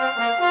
Música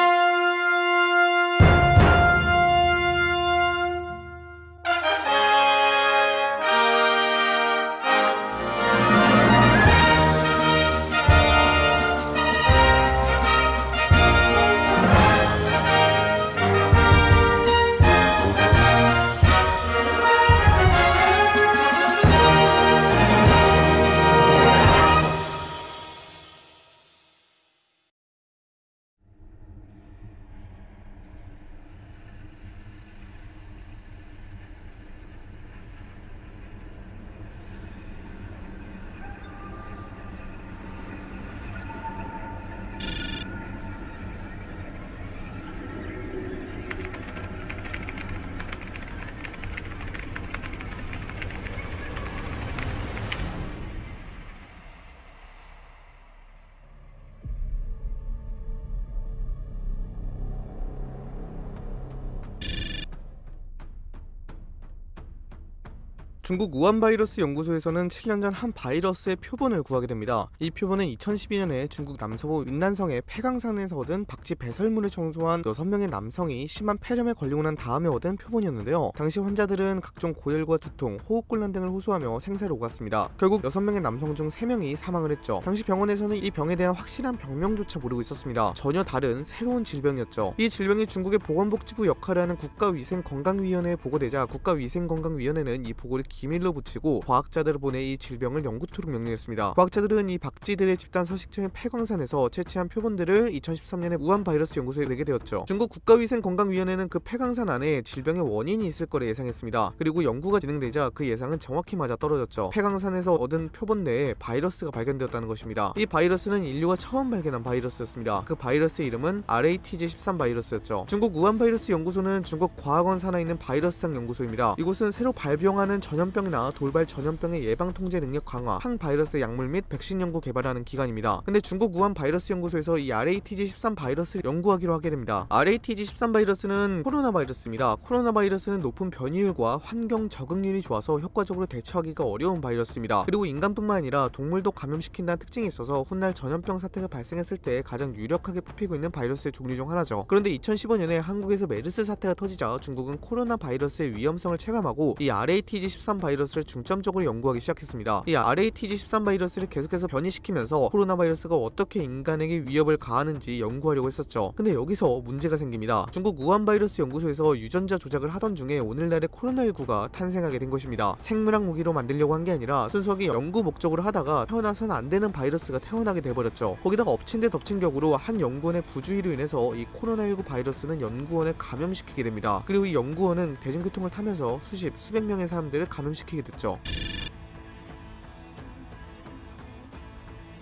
중국 우한 바이러스 연구소에서는 7년 전 한 바이러스의 표본을 구하게 됩니다. 이 표본은 2012년에 중국 남서부 윈난성의 폐광산에서 얻은 박쥐 배설물을 청소한 6명의 남성이 심한 폐렴에 걸리고 난 다음에 얻은 표본이었는데요. 당시 환자들은 각종 고열과 두통, 호흡곤란 등을 호소하며 생사를 오갔습니다. 결국 6명의 남성 중 3명이 사망을 했죠. 당시 병원에서는 이 병에 대한 확실한 병명조차 모르고 있었습니다. 전혀 다른 새로운 질병이었죠. 이 질병이 중국의 보건복지부 역할을 하는 국가위생건강위원회에 보고되자 국가위생건강위원회는 이 보고를 기 밀로 붙이고 과학자들을 보내 이 질병을 연구토록 명령했습니다. 과학자들은 이 박쥐들의 집단 서식처인 폐광산에서 채취한 표본들을 2013년에 우한 바이러스 연구소에 내게 되었죠. 중국 국가위생건강위원회는 그 폐광산 안에 질병의 원인이 있을 거라 예상했습니다. 그리고 연구가 진행되자 그 예상은 정확히 맞아 떨어졌죠. 폐광산에서 얻은 표본 내에 바이러스가 발견되었다는 것입니다. 이 바이러스는 인류가 처음 발견한 바이러스였습니다. 그 바이러스의 이름은 RATG13 바이러스였죠. 중국 우한 바이러스 연구소는 중국 과학원 산하에 있는 바이러스상 연구소입니다. 이곳은 새로 발병하는 전염 전염병이나 돌발 전염병의 예방 통제 능력 강화, 항바이러스 약물 및 백신 연구 개발하는 기관입니다. 근데 중국 우한 바이러스 연구소에서 이 RATG13 바이러스를 연구하기로 하게 됩니다. RATG13 바이러스는 코로나 바이러스입니다. 코로나 바이러스는 높은 변이율과 환경 적응률이 좋아서 효과적으로 대처하기가 어려운 바이러스입니다. 그리고 인간뿐만 아니라 동물도 감염시킨다는 특징이 있어서 훗날 전염병 사태가 발생했을 때 가장 유력하게 뽑히고 있는 바이러스의 종류 중 하나죠. 그런데 2015년에 한국에서 메르스 사태가 터지자 중국은 코로나 바이러스의 위험성을 체감하고 이 RATG13 바이러스를 중점적으로 연구하기 시작했습니다. 이 RATG13 바이러스를 계속해서 변이시키면서 코로나 바이러스가 어떻게 인간에게 위협을 가하는지 연구하려고 했었죠. 근데 여기서 문제가 생깁니다. 중국 우한 바이러스 연구소에서 유전자 조작을 하던 중에 오늘날의 코로나19가 탄생하게 된 것입니다. 생물학 무기로 만들려고 한 게 아니라 순수하게 연구 목적으로 하다가 태어나선 안 되는 바이러스가 태어나게 돼버렸죠. 거기다가 엎친 데 덮친 격으로 한 연구원의 부주의로 인해서 이 코로나19 바이러스는 연구원에 감염시키게 됩니다. 그리고 이 연구원은 대중교통을 타면서 수십, 수백 명의 사람들을 감염 감염시키게 됐죠.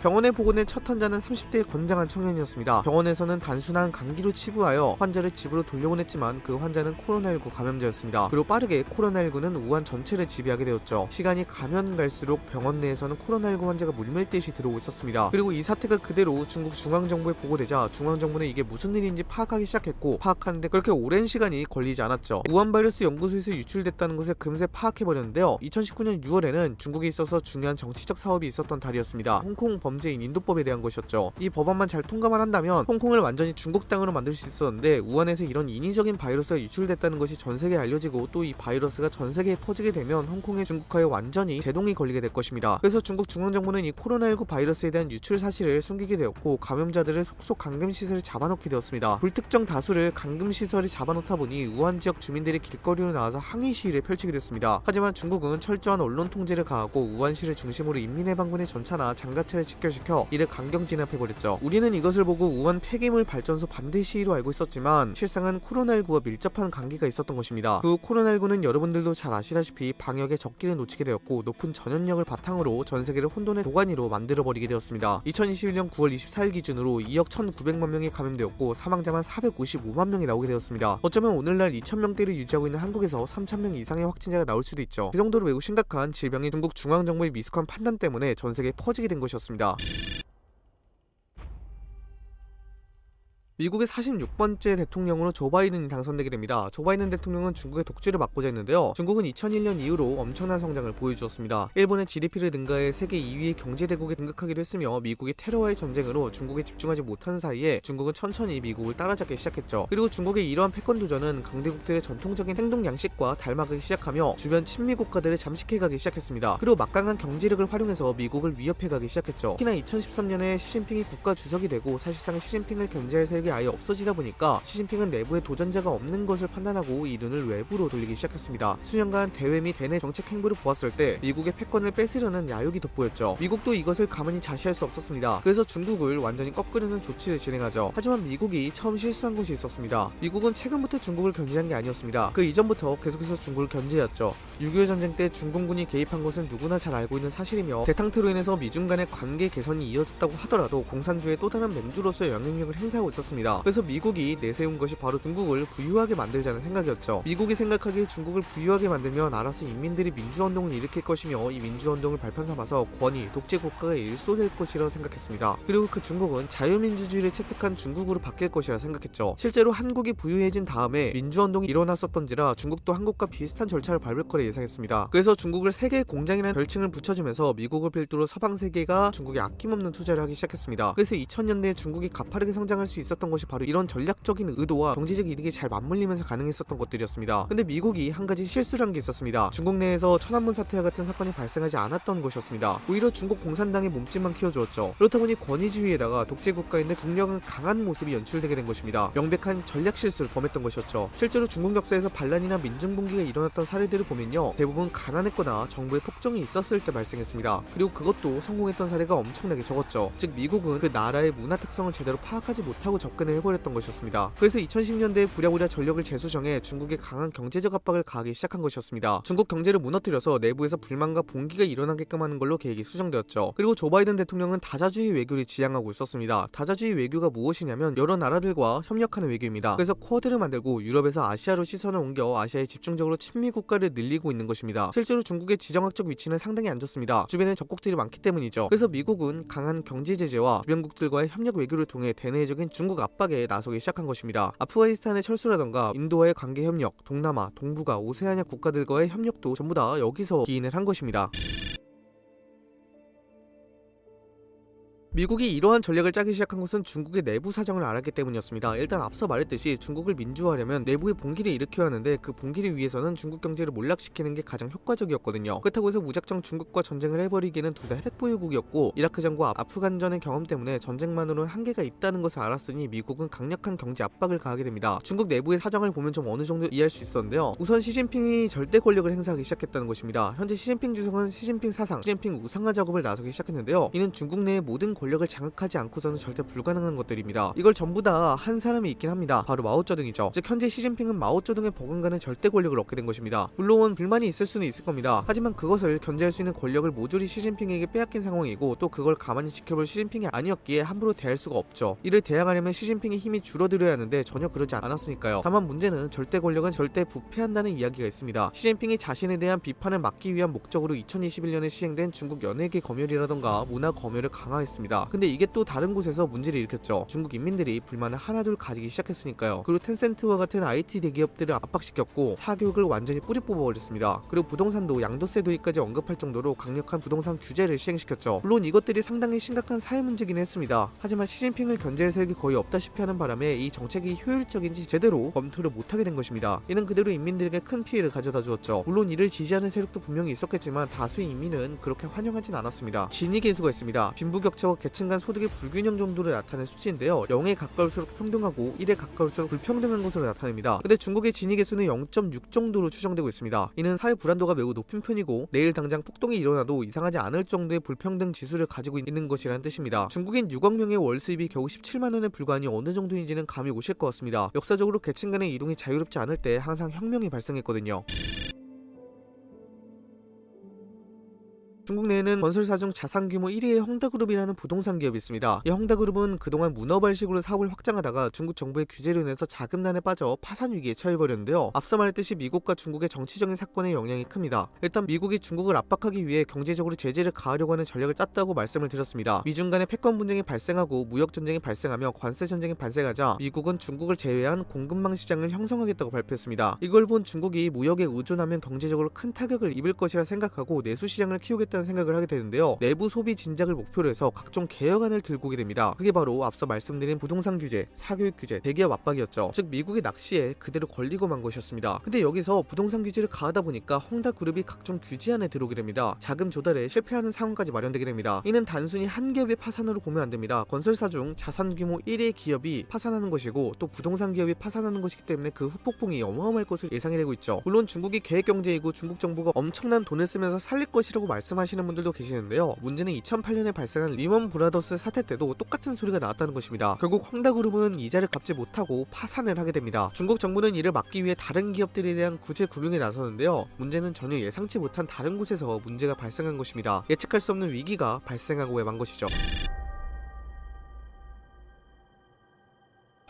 병원에 보고된 첫 환자는 30대의 건장한 청년이었습니다. 병원에서는 단순한 감기로 치부하여 환자를 집으로 돌려보냈지만 그 환자는 코로나19 감염자였습니다. 그리고 빠르게 코로나19는 우한 전체를 지배하게 되었죠. 시간이 가면 갈수록 병원 내에서는 코로나19 환자가 물밀듯이 들어오고 있었습니다. 그리고 이 사태가 그대로 중국 중앙정부에 보고되자 중앙정부는 이게 무슨 일인지 파악하기 시작했고 파악하는데 그렇게 오랜 시간이 걸리지 않았죠. 우한 바이러스 연구소에서 유출됐다는 것을 금세 파악해버렸는데요. 2019년 6월에는 중국에 있어서 중요한 정치적 사업이 있었던 달이었습니다. 홍콩 범죄인 인도법에 대한 것이었죠. 이 법안만 잘 통과만 한다면 홍콩을 완전히 중국 땅으로 만들 수 있었는데 우한에서 이런 인위적인 바이러스가 유출됐다는 것이 전 세계에 알려지고 또 이 바이러스가 전 세계에 퍼지게 되면 홍콩의 중국화에 완전히 제동이 걸리게 될 것입니다. 그래서 중국 중앙정부는 이 코로나19 바이러스에 대한 유출 사실을 숨기게 되었고 감염자들을 속속 감금시설에 잡아놓게 되었습니다. 불특정 다수를 감금시설에 잡아놓다 보니 우한 지역 주민들이 길거리로 나와서 항의 시위를 펼치게 됐습니다. 하지만 중국은 철저한 언론 통제를 가하고 우한시를 중심으로 인민해방군의 전차나 장갑차를 직결시켜 이를 강경 진압해버렸죠. 우리는 이것을 보고 우한 폐기물 발전소 반대 시위로 알고 있었지만 실상은 코로나19와 밀접한 관계가 있었던 것입니다. 그 코로나19는 여러분들도 잘 아시다시피 방역에 적기를 놓치게 되었고 높은 전염력을 바탕으로 전 세계를 혼돈의 도가니로 만들어버리게 되었습니다. 2021년 9월 24일 기준으로 2억 1,900만 명이 감염되었고 사망자만 455만 명이 나오게 되었습니다. 어쩌면 오늘날 2,000명대를 유지하고 있는 한국에서 3,000명 이상의 확진자가 나올 수도 있죠. 그 정도로 매우 심각한 질병이 중국 중앙정부의 미숙한 판단 때문에 전 세계에 퍼지게 된 것이었습니다. よ。 미국의 46번째 대통령으로 조 바이든이 당선되게 됩니다. 조 바이든 대통령은 중국의 독주를 막고자 했는데요. 중국은 2001년 이후로 엄청난 성장을 보여주었습니다. 일본의 GDP를 능가해 세계 2위의 경제대국에 등극하기도 했으며 미국이 테러와의 전쟁으로 중국에 집중하지 못하는 사이에 중국은 천천히 미국을 따라잡기 시작했죠. 그리고 중국의 이러한 패권 도전은 강대국들의 전통적인 행동 양식과 닮아가기 시작하며 주변 친미 국가들을 잠식해가기 시작했습니다. 그리고 막강한 경제력을 활용해서 미국을 위협해가기 시작했죠. 특히나 2013년에 시진핑이 국가 주석이 되고 사실상 시진핑을 견제할 세 력이 아예 없어지다 보니까 시진핑은 내부에 도전자가 없는 것을 판단하고 이 눈을 외부로 돌리기 시작했습니다. 수년간 대외 및 대내 정책 행보를 보았을 때 미국의 패권을 뺏으려는 야욕이 돋보였죠. 미국도 이것을 가만히 자시할 수 없었습니다. 그래서 중국을 완전히 꺾으려는 조치를 진행하죠. 하지만 미국이 처음 실수한 것이 있었습니다. 미국은 최근부터 중국을 견제한 게 아니었습니다. 그 이전부터 계속해서 중국을 견제했죠. 6.25 전쟁 때 중공군이 개입한 것은 누구나 잘 알고 있는 사실이며 대탕트로 인해서 미중 간의 관계 개선이 이어졌다고 하더라도 공산주의 또 다른 맹주로서의 영향력을 행사하고 있었습니다. 그래서 미국이 내세운 것이 바로 중국을 부유하게 만들자는 생각이었죠. 미국이 생각하기에 중국을 부유하게 만들면 알아서 인민들이 민주운동을 일으킬 것이며 이 민주운동을 발판 삼아서 권위, 독재 국가가 일소될 것이라 생각했습니다. 그리고 그 중국은 자유민주주의를 채택한 중국으로 바뀔 것이라 생각했죠. 실제로 한국이 부유해진 다음에 민주운동이 일어났었던지라 중국도 한국과 비슷한 절차를 밟을 거라 예상했습니다. 그래서 중국을 세계 공장이라는 별칭을 붙여주면서 미국을 필두로 서방 세계가 중국에 아낌없는 투자를 하기 시작했습니다. 그래서 2000년대에 중국이 가파르게 성장할 수 있었던 것이 바로 이런 전략적인 의도와 경제적 이득이 잘 맞물리면서 가능했었던 것들이었습니다. 근데 미국이 한 가지 실수를 한 게 있었습니다. 중국 내에서 천안문 사태와 같은 사건이 발생하지 않았던 것이었습니다. 오히려 중국 공산당의 몸집만 키워주었죠. 그렇다 보니 권위주의에다가 독재 국가인데 국력은 강한 모습이 연출되게 된 것입니다. 명백한 전략 실수를 범했던 것이었죠. 실제로 중국 역사에서 반란이나 민중봉기가 일어났던 사례들을 보면요. 대부분 가난했거나 정부의 폭정이 있었을 때 발생했습니다. 그리고 그것도 성공했던 사례가 엄청나게 적었죠. 즉 미국은 그 나라의 문화 특성을 제대로 파악하지 못하고 접근 을 해버렸던 것이었습니다. 그래서 2010년대에 부랴부랴 전력을 재수정해 중국에 강한 경제적 압박을 가하기 시작한 것이었습니다. 중국 경제를 무너뜨려서 내부에서 불만과 봉기가 일어나게끔 하는 걸로 계획이 수정되었죠. 그리고 조 바이든 대통령은 다자주의 외교를 지향하고 있었습니다. 다자주의 외교가 무엇이냐면 여러 나라들과 협력하는 외교입니다. 그래서 쿼드를 만들고 유럽에서 아시아로 시선을 옮겨 아시아에 집중적으로 친미 국가를 늘리고 있는 것입니다. 실제로 중국의 지정학적 위치는 상당히 안 좋습니다. 주변에 적국들이 많기 때문이죠. 그래서 미국은 강한 경제 제재와 주변국들과의 협력 외교를 통해 대내적인 중국 압 박에 나서기 시작한 것입니다. 아프가니스탄의 철수라던가 인도와의 관계 협력, 동남아, 동북아, 오세아니아 국가들과의 협력도 전부 다 여기서 기인을 한 것입니다. 미국이 이러한 전략을 짜기 시작한 것은 중국의 내부 사정을 알았기 때문이었습니다. 일단 앞서 말했듯이 중국을 민주화하려면 내부의 봉기를 일으켜야 하는데 그 봉기를 위해서는 중국 경제를 몰락시키는 게 가장 효과적이었거든요. 그렇다고 해서 무작정 중국과 전쟁을 해버리기는 둘 다 핵보유국이었고 이라크전과 아프간전의 경험 때문에 전쟁만으로는 한계가 있다는 것을 알았으니 미국은 강력한 경제 압박을 가하게 됩니다. 중국 내부의 사정을 보면 좀 어느 정도 이해할 수 있었는데요. 우선 시진핑이 절대 권력을 행사하기 시작했다는 것입니다. 현재 시진핑 주석은 시진핑 사상, 시진핑 우상화 작업을 나서기 시작했는데요. 이는 중국 내의 모든 권력을 장악하지 않고서는 절대 불가능한 것들입니다. 이걸 전부 다 한 사람이 있긴 합니다. 바로 마오쩌둥이죠. 즉 현재 시진핑은 마오쩌둥의 버금가는 절대 권력을 얻게 된 것입니다. 물론 불만이 있을 수는 있을 겁니다. 하지만 그것을 견제할 수 있는 권력을 모조리 시진핑에게 빼앗긴 상황이고 또 그걸 가만히 지켜볼 시진핑이 아니었기에 함부로 대할 수가 없죠. 이를 대항하려면 시진핑의 힘이 줄어들어야 하는데 전혀 그러지 않았으니까요. 다만 문제는 절대 권력은 절대 부패한다는 이야기가 있습니다. 시진핑이 자신에 대한 비판을 막기 위한 목적으로 2021년에 시행된 중국 연예계 검열이라던가 문화 검열을 강화했습니다. 근데 이게 또 다른 곳에서 문제를 일으켰죠. 중국 인민들이 불만을 하나둘 가지기 시작했으니까요. 그리고 텐센트와 같은 IT 대기업들을 압박시켰고 사교육을 완전히 뿌리 뽑아버렸습니다. 그리고 부동산도 양도세 도입까지 언급할 정도로 강력한 부동산 규제를 시행시켰죠. 물론 이것들이 상당히 심각한 사회 문제긴 했습니다. 하지만 시진핑을 견제할 세력이 거의 없다시피 하는 바람에 이 정책이 효율적인지 제대로 검토를 못하게 된 것입니다. 이는 그대로 인민들에게 큰 피해를 가져다 주었죠. 물론 이를 지지하는 세력도 분명히 있었겠지만 다수의 인민은 그렇게 환영하진 않았습니다. 진위 계수가 있습니다. 빈부격차와 계층 간 소득의 불균형 정도를 나타낸 수치인데요. 0에 가까울수록 평등하고 1에 가까울수록 불평등한 것으로 나타냅니다. 근데 중국의 진위 계수는 0.6 정도로 추정되고 있습니다. 이는 사회 불안도가 매우 높은 편이고 내일 당장 폭동이 일어나도 이상하지 않을 정도의 불평등 지수를 가지고 있는 것이라는 뜻입니다. 중국인 6억 명의 월 수입이 겨우 17만 원에 불과하니 어느 정도인지는 감이 오실 것 같습니다. 역사적으로 계층 간의 이동이 자유롭지 않을 때 항상 혁명이 발생했거든요. 중국 내에는 건설사 중 자산 규모 1위의 헝다그룹이라는 부동산 기업이 있습니다. 이 헝다그룹은 그동안 문어발식으로 사업을 확장하다가 중국 정부의 규제로 인해서 자금난에 빠져 파산 위기에 처해버렸는데요. 앞서 말했듯이 미국과 중국의 정치적인 사건의 영향이 큽니다. 일단 미국이 중국을 압박하기 위해 경제적으로 제재를 가하려고 하는 전략을 짰다고 말씀을 드렸습니다. 미중 간의 패권 분쟁이 발생하고 무역 전쟁이 발생하며 관세 전쟁이 발생하자 미국은 중국을 제외한 공급망 시장을 형성하겠다고 발표했습니다. 이걸 본 중국이 무역에 의존하면 경제적으로 큰 타격을 입을 것이라 생각하고 내수 시장을 키우겠다 는 생각을 하게 되는데요. 내부 소비 진작을 목표로 해서 각종 개혁안을 들고 오게 됩니다. 그게 바로 앞서 말씀드린 부동산 규제, 사교육 규제, 대기업 압박이었죠. 즉 미국의 낚시에 그대로 걸리고 만 것이었습니다. 근데 여기서 부동산 규제를 가하다 보니까 헝다그룹이 각종 규제안에 들어오게 됩니다. 자금 조달에 실패하는 상황까지 마련되게 됩니다. 이는 단순히 한 기업의 파산으로 보면 안 됩니다. 건설사 중 자산 규모 1위의 기업이 파산하는 것이고 또 부동산 기업이 파산하는 것이기 때문에 그 후폭풍이 어마어마할 것을 예상이 되고 있죠. 물론 중국이 계획 경제이고 중국 정부가 엄청난 돈을 쓰면서 살릴 것이라고 말씀하시 는 분들도 계시는데요. 문제는 2008년에 발생한 리먼 브라더스 사태 때도 똑같은 소리가 나왔다는 것입니다. 결국 헝다그룹은 이자를 갚지 못하고 파산을 하게 됩니다. 중국 정부는 이를 막기 위해 다른 기업들에 대한 구제 금융에 나서는데요. 문제는 전혀 예상치 못한 다른 곳에서 문제가 발생한 것입니다. 예측할 수 없는 위기가 발생하고 만 것이죠.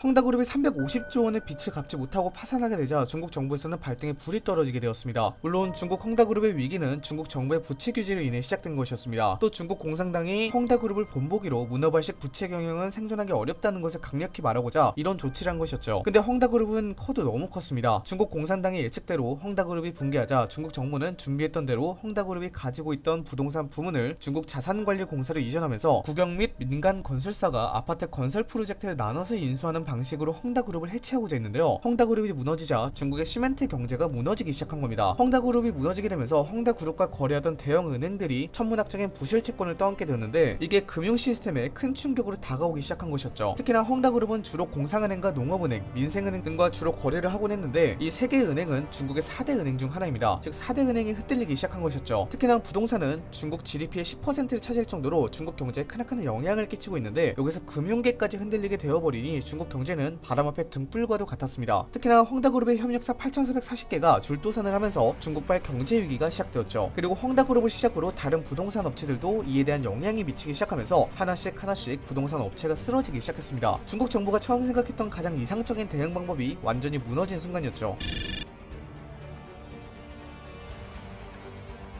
헝다그룹이 350조 원의 빚을 갚지 못하고 파산하게 되자 중국 정부에서는 발등에 불이 떨어지게 되었습니다. 물론 중국 헝다그룹의 위기는 중국 정부의 부채 규제로 인해 시작된 것이었습니다. 또 중국 공산당이 헝다그룹을 본보기로 문어발식 부채 경영은 생존하기 어렵다는 것을 강력히 말하고자 이런 조치를 한 것이었죠. 근데 헝다그룹은 커도 너무 컸습니다. 중국 공산당의 예측대로 헝다그룹이 붕괴하자 중국 정부는 준비했던 대로 헝다그룹이 가지고 있던 부동산 부문을 중국 자산관리공사로 이전하면서 국영 및 민간 건설사가 아파트 건설 프로젝트를 나눠서 인수하는 방식으로 헝다그룹을 해체하고자 했는데요. 헝다그룹이 무너지자 중국의 시멘트 경제가 무너지기 시작한 겁니다. 헝다그룹이 무너지게 되면서 헝다그룹과 거래하던 대형 은행들이 천문학적인 부실 채권을 떠안게 되었는데 이게 금융 시스템에 큰 충격으로 다가오기 시작한 것이었죠. 특히나 헝다그룹은 주로 공상은행과 농업은행, 민생은행 등과 주로 거래를 하곤 했는데 이 세 개의 은행은 중국의 4대 은행 중 하나입니다. 즉 4대 은행이 흩날리기 시작한 것이었죠. 특히나 부동산은 중국 GDP의 10%를 차지할 정도로 중국 경제에 크나큰 영향을 끼치고 있는데 여기서 금융계까지 흔들리게 되어버리니 중국 경제 는 바람 앞에 등불과도 같았습니다. 특히나 헝다그룹의 협력사 8,440개가 줄도산을 하면서 중국발 경제 위기가 시작되었죠. 그리고 헝다그룹을 시작으로 다른 부동산 업체들도 이에 대한 영향이 미치기 시작하면서 하나씩 하나씩 부동산 업체가 쓰러지기 시작했습니다. 중국 정부가 처음 생각했던 가장 이상적인 대응 방법이 완전히 무너진 순간이었죠.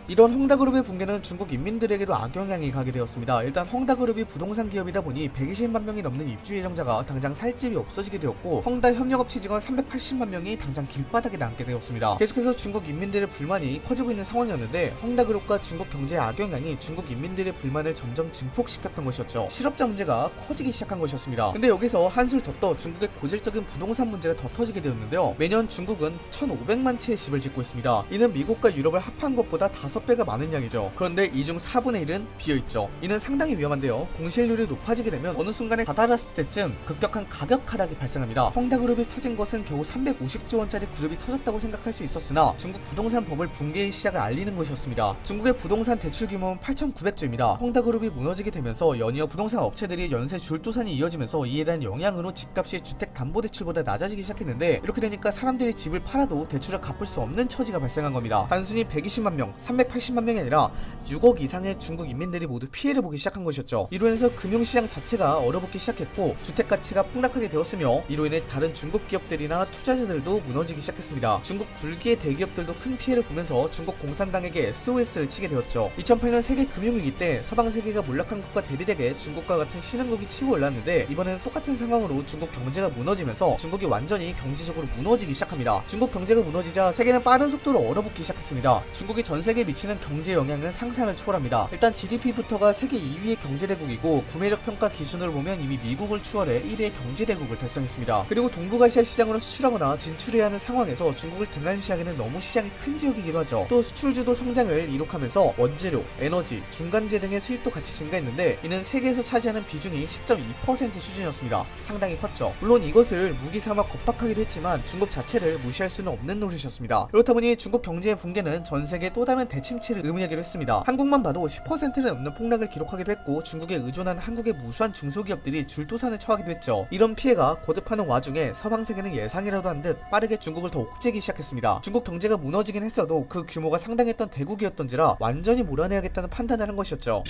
이런 헝다그룹의 붕괴는 중국 인민들에게도 악영향이 가게 되었습니다. 일단 헝다그룹이 부동산 기업이다 보니 120만 명이 넘는 입주 예정자가 당장 살 집이 없어지게 되었고 헝다 협력업체 직원 380만 명이 당장 길바닥에 남게 되었습니다. 계속해서 중국 인민들의 불만이 커지고 있는 상황이었는데 헝다그룹과 중국 경제의 악영향이 중국 인민들의 불만을 점점 증폭시켰던 것이었죠. 실업자 문제가 커지기 시작한 것이었습니다. 근데 여기서 한술 더 떠 중국의 고질적인 부동산 문제가 더 터지게 되었는데요. 매년 중국은 1,500만 채의 집을 짓고 있습니다. 이는 미국과 유럽을 합한 것보다 다섯 6배가 많은 양이죠. 그런데 이 중 4분의 1은 비어있죠. 이는 상당히 위험한데요. 공실률이 높아지게 되면 어느 순간에 다다랐을 때쯤 급격한 가격 하락이 발생합니다. 헝다그룹이 터진 것은 겨우 350조 원짜리 그룹이 터졌다고 생각할 수 있었으나 중국 부동산 버블 붕괴의 시작을 알리는 것이었습니다. 중국의 부동산 대출 규모는 8,900조입니다. 헝다그룹이 무너지게 되면서 연이어 부동산 업체들이 연쇄 줄도산이 이어지면서 이에 대한 영향으로 집값이 주택담보대출보다 낮아지기 시작했는데 이렇게 되니까 사람들이 집을 팔아도 대출을 갚을 수 없는 처지가 발생한 겁니다. 단순히 120만 명, 380만 명이 아니라 6억 이상의 중국 인민들이 모두 피해를 보기 시작한 것이었죠. 이로 인해서 금융시장 자체가 얼어붙기 시작했고 주택 가치가 폭락하게 되었으며 이로 인해 다른 중국 기업들이나 투자자들도 무너지기 시작했습니다. 중국 굴기의 대기업들도 큰 피해를 보면서 중국 공산당에게 SOS를 치게 되었죠. 2008년 세계 금융위기 때 서방 세계가 몰락한 것과 대비되게 중국과 같은 신흥국이 치고 올랐는데 이번에는 똑같은 상황으로 중국 경제가 무너지면서 중국이 완전히 경제적으로 무너지기 시작합니다. 중국 경제가 무너지자 세계는 빠른 속도로 얼어붙기 시작했습니다. 중국이 전 세계에 미치는 경제 영향은 상상을 초월합니다. 일단 GDP부터가 세계 2위의 경제대국이고 구매력 평가 기준으로 보면 이미 미국을 추월해 1위의 경제대국을 달성했습니다. 그리고 동북아시아 시장으로 수출하거나 진출해야 하는 상황에서 중국을 등한시하기는 너무 시장이 큰 지역이기도 하죠. 또 수출주도 성장을 이룩하면서 원재료, 에너지, 중간재 등의 수입도 같이 증가했는데 이는 세계에서 차지하는 비중이 10.2% 수준이었습니다. 상당히 컸죠. 물론 이것을 무기 삼아 겁박하기도 했지만 중국 자체를 무시할 수는 없는 노릇이었습니다. 그렇다 보니 중국 경제의 붕괴는 전 세계 또 다른 대 대침체를 의미하기도 했습니다. 한국만 봐도 10%를 넘는 폭락을 기록하기도 했고 중국에 의존한 한국의 무수한 중소기업들이 줄도산에 처하기도 했죠. 이런 피해가 거듭하는 와중에 서방 세계는 예상이라도 한 듯 빠르게 중국을 더 옥죄기 시작했습니다. 중국 경제가 무너지긴 했어도 그 규모가 상당했던 대국이었던지라 완전히 몰아내야겠다는 판단을 한 것이었죠.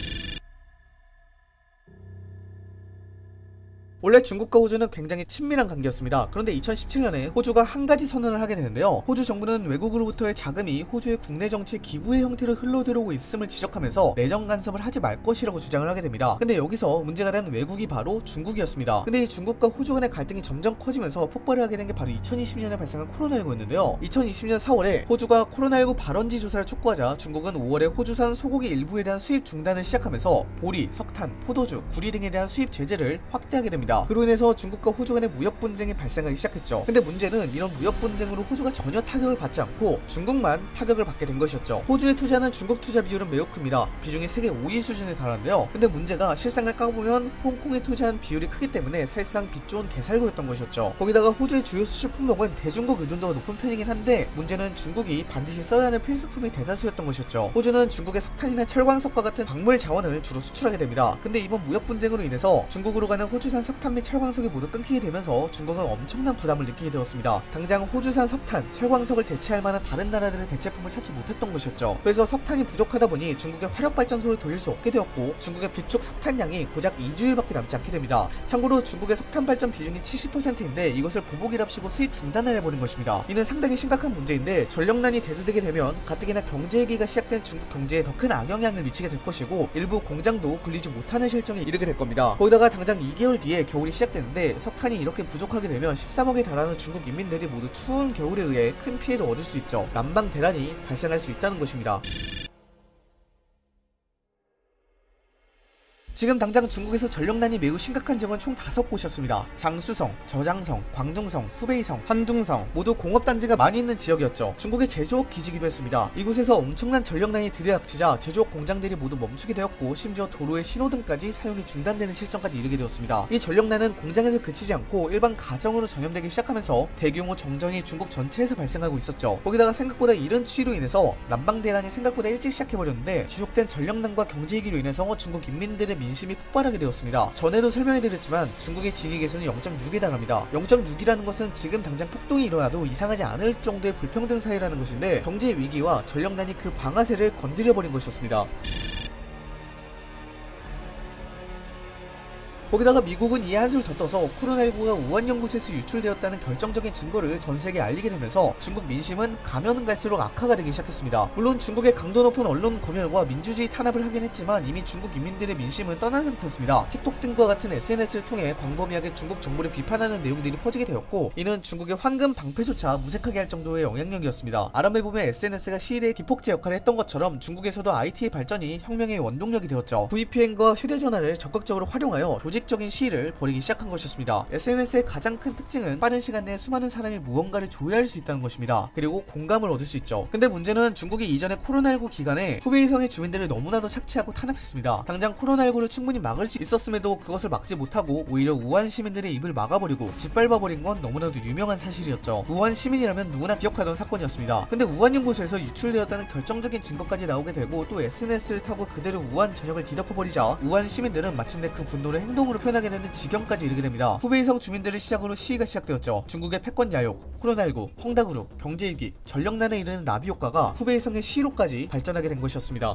원래 중국과 호주는 굉장히 친밀한 관계였습니다. 그런데 2017년에 호주가 한 가지 선언을 하게 되는데요. 호주 정부는 외국으로부터의 자금이 호주의 국내 정치 기부의 형태로 흘러들어오고 있음을 지적하면서 내정 간섭을 하지 말 것이라고 주장을 하게 됩니다. 근데 여기서 문제가 된 외국이 바로 중국이었습니다. 근데 이 중국과 호주 간의 갈등이 점점 커지면서 폭발을 하게 된 게 바로 2020년에 발생한 코로나19였는데요. 2020년 4월에 호주가 코로나19 발원지 조사를 촉구하자 중국은 5월에 호주산 소고기 일부에 대한 수입 중단을 시작하면서 보리, 석탄, 포도주, 구리 등에 대한 수입 제재를 확대하게 됩니다. 그로 인해서 중국과 호주 간의 무역 분쟁이 발생하기 시작했죠. 근데 문제는 이런 무역 분쟁으로 호주가 전혀 타격을 받지 않고 중국만 타격을 받게 된 것이었죠. 호주에 투자하는 중국 투자 비율은 매우 큽니다. 비중이 세계 5위 수준에 달하는데요. 근데 문제가 실상을 까보면 홍콩에 투자한 비율이 크기 때문에 사실상 빚 좋은 개살구였던 것이었죠. 거기다가 호주의 주요 수출 품목은 대중국 의존도가 높은 편이긴 한데 문제는 중국이 반드시 써야 하는 필수품이 대다수였던 것이었죠. 호주는 중국의 석탄이나 철광석과 같은 광물 자원을 주로 수출하게 됩니다. 근데 이번 무역 분쟁으로 인해서 중국으로 가는 호주산 석탄 석탄 및 철광석이 모두 끊기게 되면서 중국은 엄청난 부담을 느끼게 되었습니다. 당장 호주산 석탄, 철광석을 대체할 만한 다른 나라들의 대체품을 찾지 못했던 것이었죠. 그래서 석탄이 부족하다 보니 중국의 화력발전소를 돌릴 수 없게 되었고 중국의 비축 석탄량이 고작 2주일밖에 남지 않게 됩니다. 참고로 중국의 석탄 발전 비중이 70%인데 이것을 보복이랍시고 수입 중단을 해버린 것입니다. 이는 상당히 심각한 문제인데 전력난이 대두되게 되면 가뜩이나 경제 위기가 시작된 중국 경제에 더 큰 악영향을 미치게 될 것이고 일부 공장도 굴리지 못하는 실정에 이르게 될 겁니다. 거기다가 당장 2개월 뒤에 겨울이 시작되는데 석탄이 이렇게 부족하게 되면 13억에 달하는 중국 인민들이 모두 추운 겨울에 의해 큰 피해를 얻을 수 있죠. 난방 대란이 발생할 수 있다는 것입니다. 지금 당장 중국에서 전력난이 매우 심각한 지역은 총 5곳이었습니다. 장수성, 저장성, 광둥성, 후베이성, 한둥성 모두 공업단지가 많이 있는 지역이었죠. 중국의 제조업 기지기도 했습니다. 이곳에서 엄청난 전력난이 들이닥치자 제조업 공장들이 모두 멈추게 되었고 심지어 도로의 신호등까지 사용이 중단되는 실정까지 이르게 되었습니다. 이 전력난은 공장에서 그치지 않고 일반 가정으로 전염되기 시작하면서 대규모 정전이 중국 전체에서 발생하고 있었죠. 거기다가 생각보다 이른 추위로 인해서 난방 대란이 생각보다 일찍 시작해버렸는데 지속된 전력난과 경제위기로 인해서 중국 인민들의 민 민심이 폭발하게 되었습니다. 전에도 설명해드렸지만 중국의 지리계수는 0.6에 달합니다. 0.6이라는 것은 지금 당장 폭동이 일어나도 이상하지 않을 정도의 불평등 사이라는 것인데 경제 위기와 전력난이 그 방아쇠를 건드려버린 것이었습니다. 거기다가 미국은 이에 한술 더 떠서 코로나19가 우한 연구소에서 유출되었다는 결정적인 증거를 전 세계에 알리게 되면서 중국 민심은 가면은 갈수록 악화가 되기 시작했습니다. 물론 중국의 강도 높은 언론 검열과 민주주의 탄압을 하긴 했지만 이미 중국 인민들의 민심은 떠난 상태였습니다. 틱톡 등과 같은 SNS를 통해 광범위하게 중국 정부를 비판하는 내용들이 퍼지게 되었고 이는 중국의 황금 방패조차 무색하게 할 정도의 영향력이었습니다. 아람해보면 SNS가 시대의 기폭제 역할을 했던 것처럼 중국에서도 IT의 발전이 혁명의 원동력이 되었죠. VPN과 휴대전화를 적극적으로 활용하여 조직 조직적인 시위를 벌이기 시작한 것이었습니다. SNS의 가장 큰 특징은 빠른 시간 내에 수많은 사람이 무언가를 조회할 수 있다는 것입니다. 그리고 공감을 얻을 수 있죠. 근데 문제는 중국이 이전에 코로나19 기간에 후베이성의 주민들을 너무나도 착취하고 탄압했습니다. 당장 코로나19를 충분히 막을 수 있었음에도 그것을 막지 못하고 오히려 우한 시민들의 입을 막아버리고 짓밟아버린 건 너무나도 유명한 사실이었죠. 우한 시민이라면 누구나 기억하던 사건이었습니다. 근데 우한 연구소에서 유출되었다는 결정적인 증거까지 나오게 되고 또 SNS를 타고 그대로 우한 전역을 뒤덮어버리자 우한 시민들은 마침내 그 분노를 행동 행동으로 표현하게 되는 지경까지 이르게 됩니다. 후베이성 주민들을 시작으로 시위가 시작되었죠. 중국의 패권 야욕, 코로나19, 펑다그룹, 경제위기, 전력난에 이르는 나비 효과가 후베이성의 시로까지 발전하게 된 것이었습니다.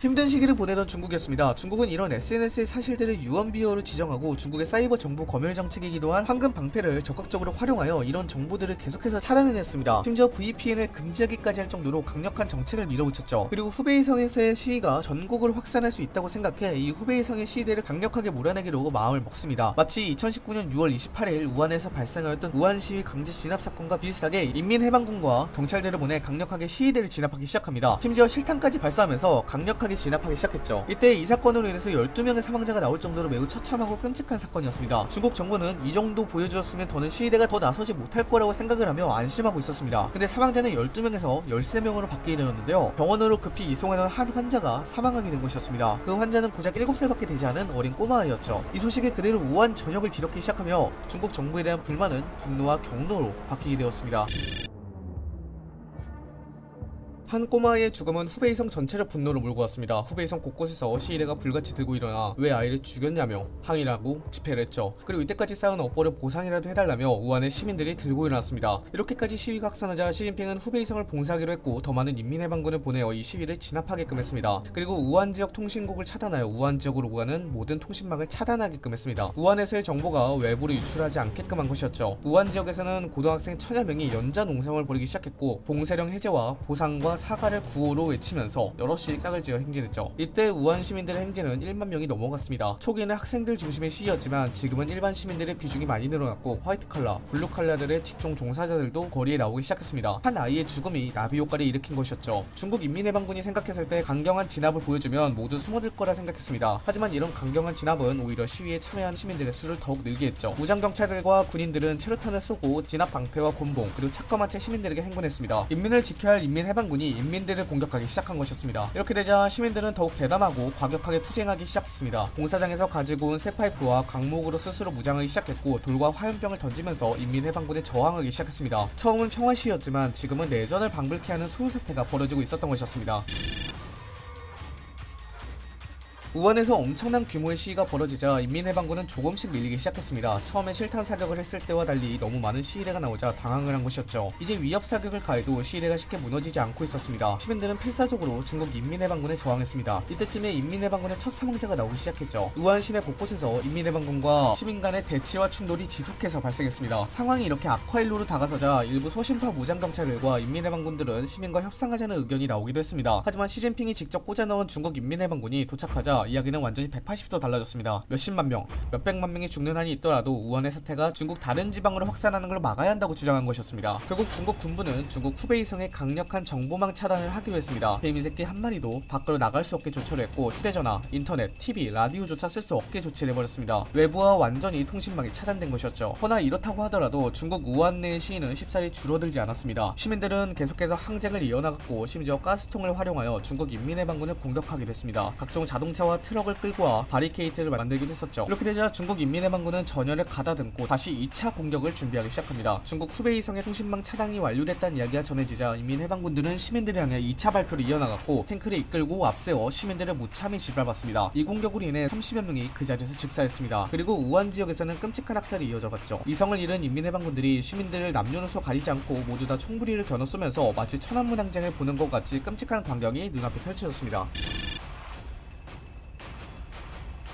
힘든 시기를 보내던 중국이었습니다. 중국은 이런 SNS의 사실들을 유언비어로 지정하고 중국의 사이버 정보 검열 정책이기도 한 황금 방패를 적극적으로 활용하여 이런 정보들을 계속해서 차단해냈습니다. 심지어 VPN을 금지하기까지 할 정도로 강력한 정책을 밀어붙였죠. 그리고 후베이성에서의 시위가 전국을 확산할 수 있다고 생각해 이 후베이성의 시위대를 강력하게 몰아내기로 마음을 먹습니다. 마치 2019년 6월 28일 우한에서 발생하였던 우한 시위 강제 진압 사건과 비슷하게 인민해방군과 경찰대를 보내 강력하게 시위대를 진압하기 시작합니다. 심지어 실탄까지 발사하면서 강력하게 빠르게 진압하기 시작했죠. 이때 이 사건으로 인해서 12명의 사망자가 나올 정도로 매우 처참하고 끔찍한 사건이었습니다. 중국 정부는 이 정도 보여주었으면 더는 시위대가 더 나서지 못할 거라고 생각을 하며 안심하고 있었습니다. 근데 사망자는 12명에서 13명으로 바뀌게 되었는데요. 병원으로 급히 이송하던 한 환자가 사망하게 된 것이었습니다. 그 환자는 고작 7살밖에 되지 않은 어린 꼬마아이였죠. 이 소식에 그대로 우한 전역을 뒤덮기 시작하며 중국 정부에 대한 불만은 분노와 경로로 바뀌게 되었습니다. 한 꼬마의 죽음은 후베이성 전체를 분노로 몰고 왔습니다. 후베이성 곳곳에서 시위대가 불같이 들고 일어나 왜 아이를 죽였냐며 항의라고 집회를 했죠. 그리고 이때까지 쌓은 업보를 보상이라도 해달라며 우한의 시민들이 들고 일어났습니다. 이렇게까지 시위가 확산하자 시진핑은 후베이성을 봉사하기로 했고 더 많은 인민해방군을 보내어 이 시위를 진압하게끔 했습니다. 그리고 우한 지역 통신국을 차단하여 우한 지역으로 오가는 모든 통신망을 차단하게끔 했습니다. 우한에서의 정보가 외부로 유출하지 않게끔 한 것이었죠. 우한 지역에서는 고등학생 천여 명이 연좌 농성을 벌이기 시작했고 봉쇄령 해제와 보상과 사과를 구호로 외치면서 여럿씩 짝을 지어 행진했죠. 이때 우한 시민들의 행진은 1만 명이 넘어갔습니다. 초기에는 학생들 중심의 시위였지만 지금은 일반 시민들의 비중이 많이 늘어났고 화이트 칼라, 블루 칼라들의 직종 종사자들도 거리에 나오기 시작했습니다. 한 아이의 죽음이 나비 효과를 일으킨 것이었죠. 중국 인민해방군이 생각했을 때 강경한 진압을 보여주면 모두 숨어들 거라 생각했습니다. 하지만 이런 강경한 진압은 오히려 시위에 참여한 시민들의 수를 더욱 늘게 했죠. 무장 경찰들과 군인들은 최루탄을 쏘고 진압 방패와 곤봉 그리고 착검한 채 시민들에게 행군했습니다. 인민을 지켜야 할 인민해방군이 인민들을 공격하기 시작한 것이었습니다. 이렇게 되자 시민들은 더욱 대담하고 과격하게 투쟁하기 시작했습니다. 공사장에서 가지고 온 쇠파이프와 강목으로 스스로 무장하기 시작했고 돌과 화염병을 던지면서 인민해방군에 저항하기 시작했습니다. 처음은 평화 시위였지만 지금은 내전을 방불케 하는 소요 사태가 벌어지고 있었던 것이었습니다. 우한에서 엄청난 규모의 시위가 벌어지자 인민해방군은 조금씩 밀리기 시작했습니다. 처음에 실탄 사격을 했을 때와 달리 너무 많은 시위대가 나오자 당황을 한 것이었죠. 이제 위협 사격을 가해도 시위대가 쉽게 무너지지 않고 있었습니다. 시민들은 필사적으로 중국 인민해방군에 저항했습니다. 이때쯤에 인민해방군의 첫 사망자가 나오기 시작했죠. 우한 시내 곳곳에서 인민해방군과 시민 간의 대치와 충돌이 지속해서 발생했습니다. 상황이 이렇게 악화일로로 다가서자 일부 소심파 무장경찰들과 인민해방군들은 시민과 협상하자는 의견이 나오기도 했습니다. 하지만 시진핑이 직접 꽂아넣은 중국 인민해방군이 도착하자 이야기는 완전히 180도 달라졌습니다. 몇십만 명, 몇백만 명이 죽는 한이 있더라도 우한의 사태가 중국 다른 지방으로 확산하는 걸 막아야 한다고 주장한 것이었습니다. 결국 중국 군부는 중국 후베이성의 강력한 정보망 차단을 하기로 했습니다. 개미 새끼 한 마리도 밖으로 나갈 수 없게 조처를 했고 휴대전화, 인터넷, TV, 라디오조차 쓸 수 없게 조치를 해버렸습니다. 외부와 완전히 통신망이 차단된 것이었죠. 허나 이렇다고 하더라도 중국 우한 내의 시위는 쉽사리 줄어들지 않았습니다. 시민들은 계속해서 항쟁을 이어나갔고 심지어 가스통을 활용하여 중국 인민해방군을 공격하기도 했습니다. 각종 자동차와 트럭을 끌고 와 바리케이트를 만들기도 했었죠. 이렇게 되자 중국 인민해방군은 전열을 가다듬고 다시 2차 공격을 준비하기 시작합니다. 중국 후베이성의 통신망 차단이 완료됐다는 이야기가 전해지자 인민해방군들은 시민들을 향해 2차 발표를 이어나갔고 탱크를 이끌고 앞세워 시민들을 무참히 짓밟았습니다. 이 공격으로 인해 30여 명이 그 자리에서 즉사했습니다. 그리고 우한 지역에서는 끔찍한 학살이 이어져갔죠. 이성을 잃은 인민해방군들이 시민들을 남녀노소 가리지 않고 모두 다 총구리를 겨눠 쏘면서 마치 천안문항쟁을 보는 것 같이 끔찍한 광경이 눈앞에 펼쳐졌습니다.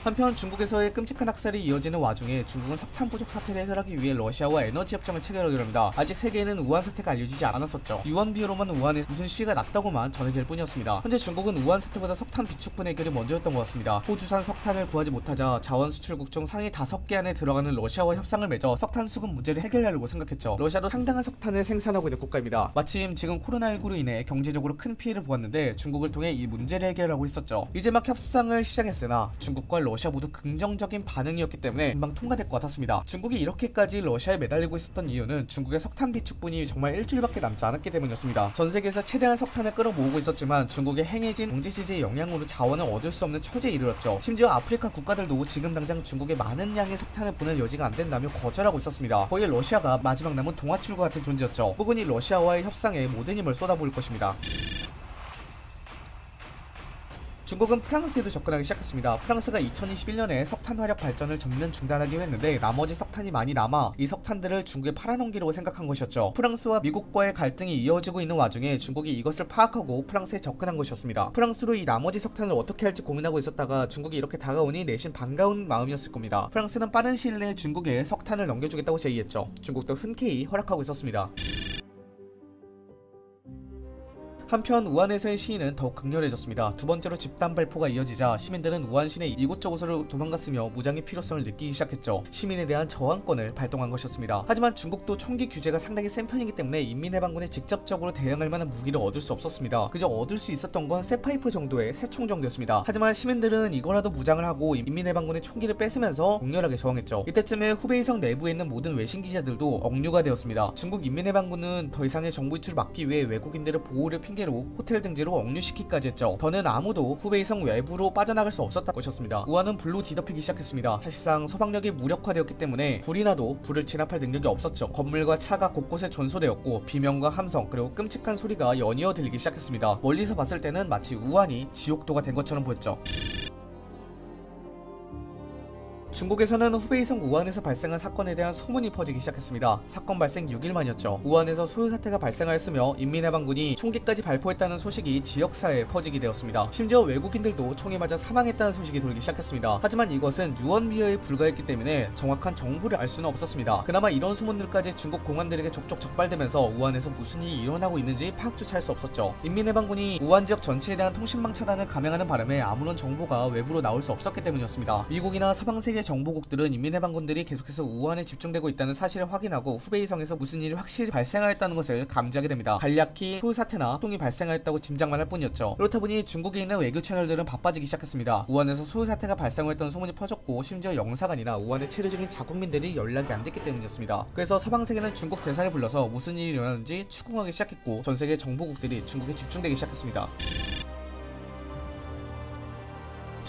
한편 중국에서의 끔찍한 학살이 이어지는 와중에 중국은 석탄 부족 사태를 해결하기 위해 러시아와 에너지 협정을 체결하기로 합니다. 아직 세계에는 우한 사태가 알려지지 않았었죠. 유언비어로만 우한에 무슨 시위가 났다고만 전해질 뿐이었습니다. 현재 중국은 우한 사태보다 석탄 비축분 해결이 먼저였던 것 같습니다. 호주산 석탄을 구하지 못하자 자원 수출국 중 상위 5개 안에 들어가는 러시아와 협상을 맺어 석탄 수급 문제를 해결하려고 생각했죠. 러시아도 상당한 석탄을 생산하고 있는 국가입니다. 마침 지금 코로나19로 인해 경제적으로 큰 피해를 보았는데 중국을 통해 이 문제를 해결하고 있었죠. 이제 막 협상을 시작했으나 중국과 러시아 모두 긍정적인 반응이었기 때문에 금방 통과될 것 같았습니다. 중국이 이렇게까지 러시아에 매달리고 있었던 이유는 중국의 석탄 비축분이 정말 일주일밖에 남지 않았기 때문이었습니다. 전 세계에서 최대한 석탄을 끌어모으고 있었지만 중국의 행해진 경제 지지의 영향으로 자원을 얻을 수 없는 처지에 이르렀죠. 심지어 아프리카 국가들도 지금 당장 중국에 많은 양의 석탄을 보낼 여지가 안 된다며 거절하고 있었습니다. 거의 러시아가 마지막 남은 동아줄과 같은 존재였죠. 부근이 러시아와의 협상에 모든 힘을 쏟아부을 것입니다. 중국은 프랑스에도 접근하기 시작했습니다. 프랑스가 2021년에 석탄 화력 발전을 전면 중단하기로 했는데 나머지 석탄이 많이 남아 이 석탄들을 중국에 팔아넘기려고 생각한 것이었죠. 프랑스와 미국과의 갈등이 이어지고 있는 와중에 중국이 이것을 파악하고 프랑스에 접근한 것이었습니다. 프랑스도 이 나머지 석탄을 어떻게 할지 고민하고 있었다가 중국이 이렇게 다가오니 내심 반가운 마음이었을 겁니다. 프랑스는 빠른 시일 내에 중국에 석탄을 넘겨주겠다고 제의했죠. 중국도 흔쾌히 허락하고 있었습니다. 한편 우한에서의 시위는 더욱 극렬해졌습니다. 두 번째로 집단 발포가 이어지자 시민들은 우한 시내 이곳저곳으로 도망갔으며 무장의 필요성을 느끼기 시작했죠. 시민에 대한 저항권을 발동한 것이었습니다. 하지만 중국도 총기 규제가 상당히 센 편이기 때문에 인민해방군에 직접적으로 대응할 만한 무기를 얻을 수 없었습니다. 그저 얻을 수 있었던 건 쇠파이프 정도의 새총 정도였습니다. 하지만 시민들은 이거라도 무장을 하고 인민해방군의 총기를 뺏으면서 격렬하게 저항했죠. 이때쯤에 후베이성 내부에 있는 모든 외신 기자들도 억류가 되었습니다. 중국 인민해방군은 더 이상의 정보 유출을 막기 위해 외국인들의 보호를 핑계 핑계로 호텔 등지로 억류시키기까지 했죠. 더는 아무도 후베이성 외부로 빠져나갈 수 없었다는 것이었습니다. 우한은 불로 뒤덮이기 시작했습니다. 사실상 소방력이 무력화되었기 때문에 불이 나도 불을 진압할 능력이 없었죠. 건물과 차가 곳곳에 전소되었고 비명과 함성 그리고 끔찍한 소리가 연이어 들리기 시작했습니다. 멀리서 봤을 때는 마치 우한이 지옥도가 된 것처럼 보였죠. 중국에서는 후베이성 우한에서 발생한 사건에 대한 소문이 퍼지기 시작했습니다. 사건 발생 6일 만이었죠. 우한에서 소요 사태가 발생하였으며 인민해방군이 총기까지 발포했다는 소식이 지역사회에 퍼지게 되었습니다. 심지어 외국인들도 총에 맞아 사망했다는 소식이 돌기 시작했습니다. 하지만 이것은 유언비어에 불과했기 때문에 정확한 정보를 알 수는 없었습니다. 그나마 이런 소문들까지 중국 공안들에게 족족 적발되면서 우한에서 무슨 일이 일어나고 있는지 파악조차 할 수 없었죠. 인민해방군이 우한 지역 전체에 대한 통신망 차단을 감행하는 바람에 아무런 정보가 외부로 나올 수 없었기 때문이었습니다. 미국이나 서방세계 정보국들은 인민해방군들이 계속해서 우한에 집중되고 있다는 사실을 확인하고 후베이성에서 무슨 일이 확실히 발생하였다는 것을 감지하게 됩니다. 간략히 소요 사태나 통이 발생하였다고 짐작만 할 뿐이었죠. 그렇다 보니 중국에 있는 외교 채널들은 바빠지기 시작했습니다. 우한에서 소요 사태가 발생했다는 소문이 퍼졌고 심지어 영사관이나 우한의 체류 중인 자국민들이 연락이 안 됐기 때문이었습니다. 그래서 서방세계는 중국 대사를 불러서 무슨 일이 일어나는지 추궁하기 시작했고 전 세계 정보국들이 중국에 집중되기 시작했습니다.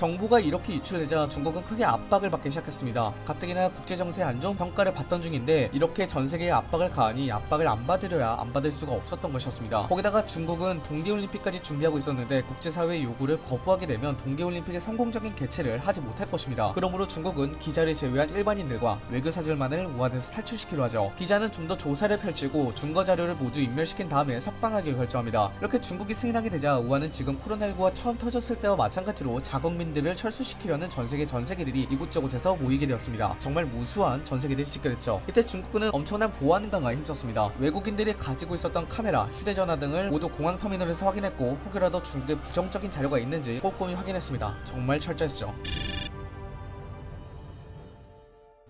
정보가 이렇게 유출되자 중국은 크게 압박을 받기 시작했습니다. 가뜩이나 국제정세 안정 평가를 받던 중인데 이렇게 전 세계에 압박을 가하니 압박을 안 받으려야 안 받을 수가 없었던 것이었습니다. 거기다가 중국은 동계올림픽까지 준비하고 있었는데 국제사회의 요구를 거부하게 되면 동계올림픽의 성공적인 개최를 하지 못할 것입니다. 그러므로 중국은 기자를 제외한 일반인들과 외교사절만을 우한에서 탈출시키려 하죠. 기자는 좀 더 조사를 펼치고 증거 자료를 모두 인멸시킨 다음에 석방하기로 결정합니다. 이렇게 중국이 승인하게 되자 우한은 지금 코로나19가 처음 터졌을 때와 마찬가지로 자국민 외국인들을 철수시키려는 전세계 전세계들이 이곳저곳에서 모이게 되었습니다. 정말 무수한 전세계들이 집결했죠. 이때 중국군은 엄청난 보안 강화에 힘썼습니다. 외국인들이 가지고 있었던 카메라, 휴대전화 등을 모두 공항 터미널에서 확인했고 혹여라도 중국에 부정적인 자료가 있는지 꼼꼼히 확인했습니다. 정말 철저했죠.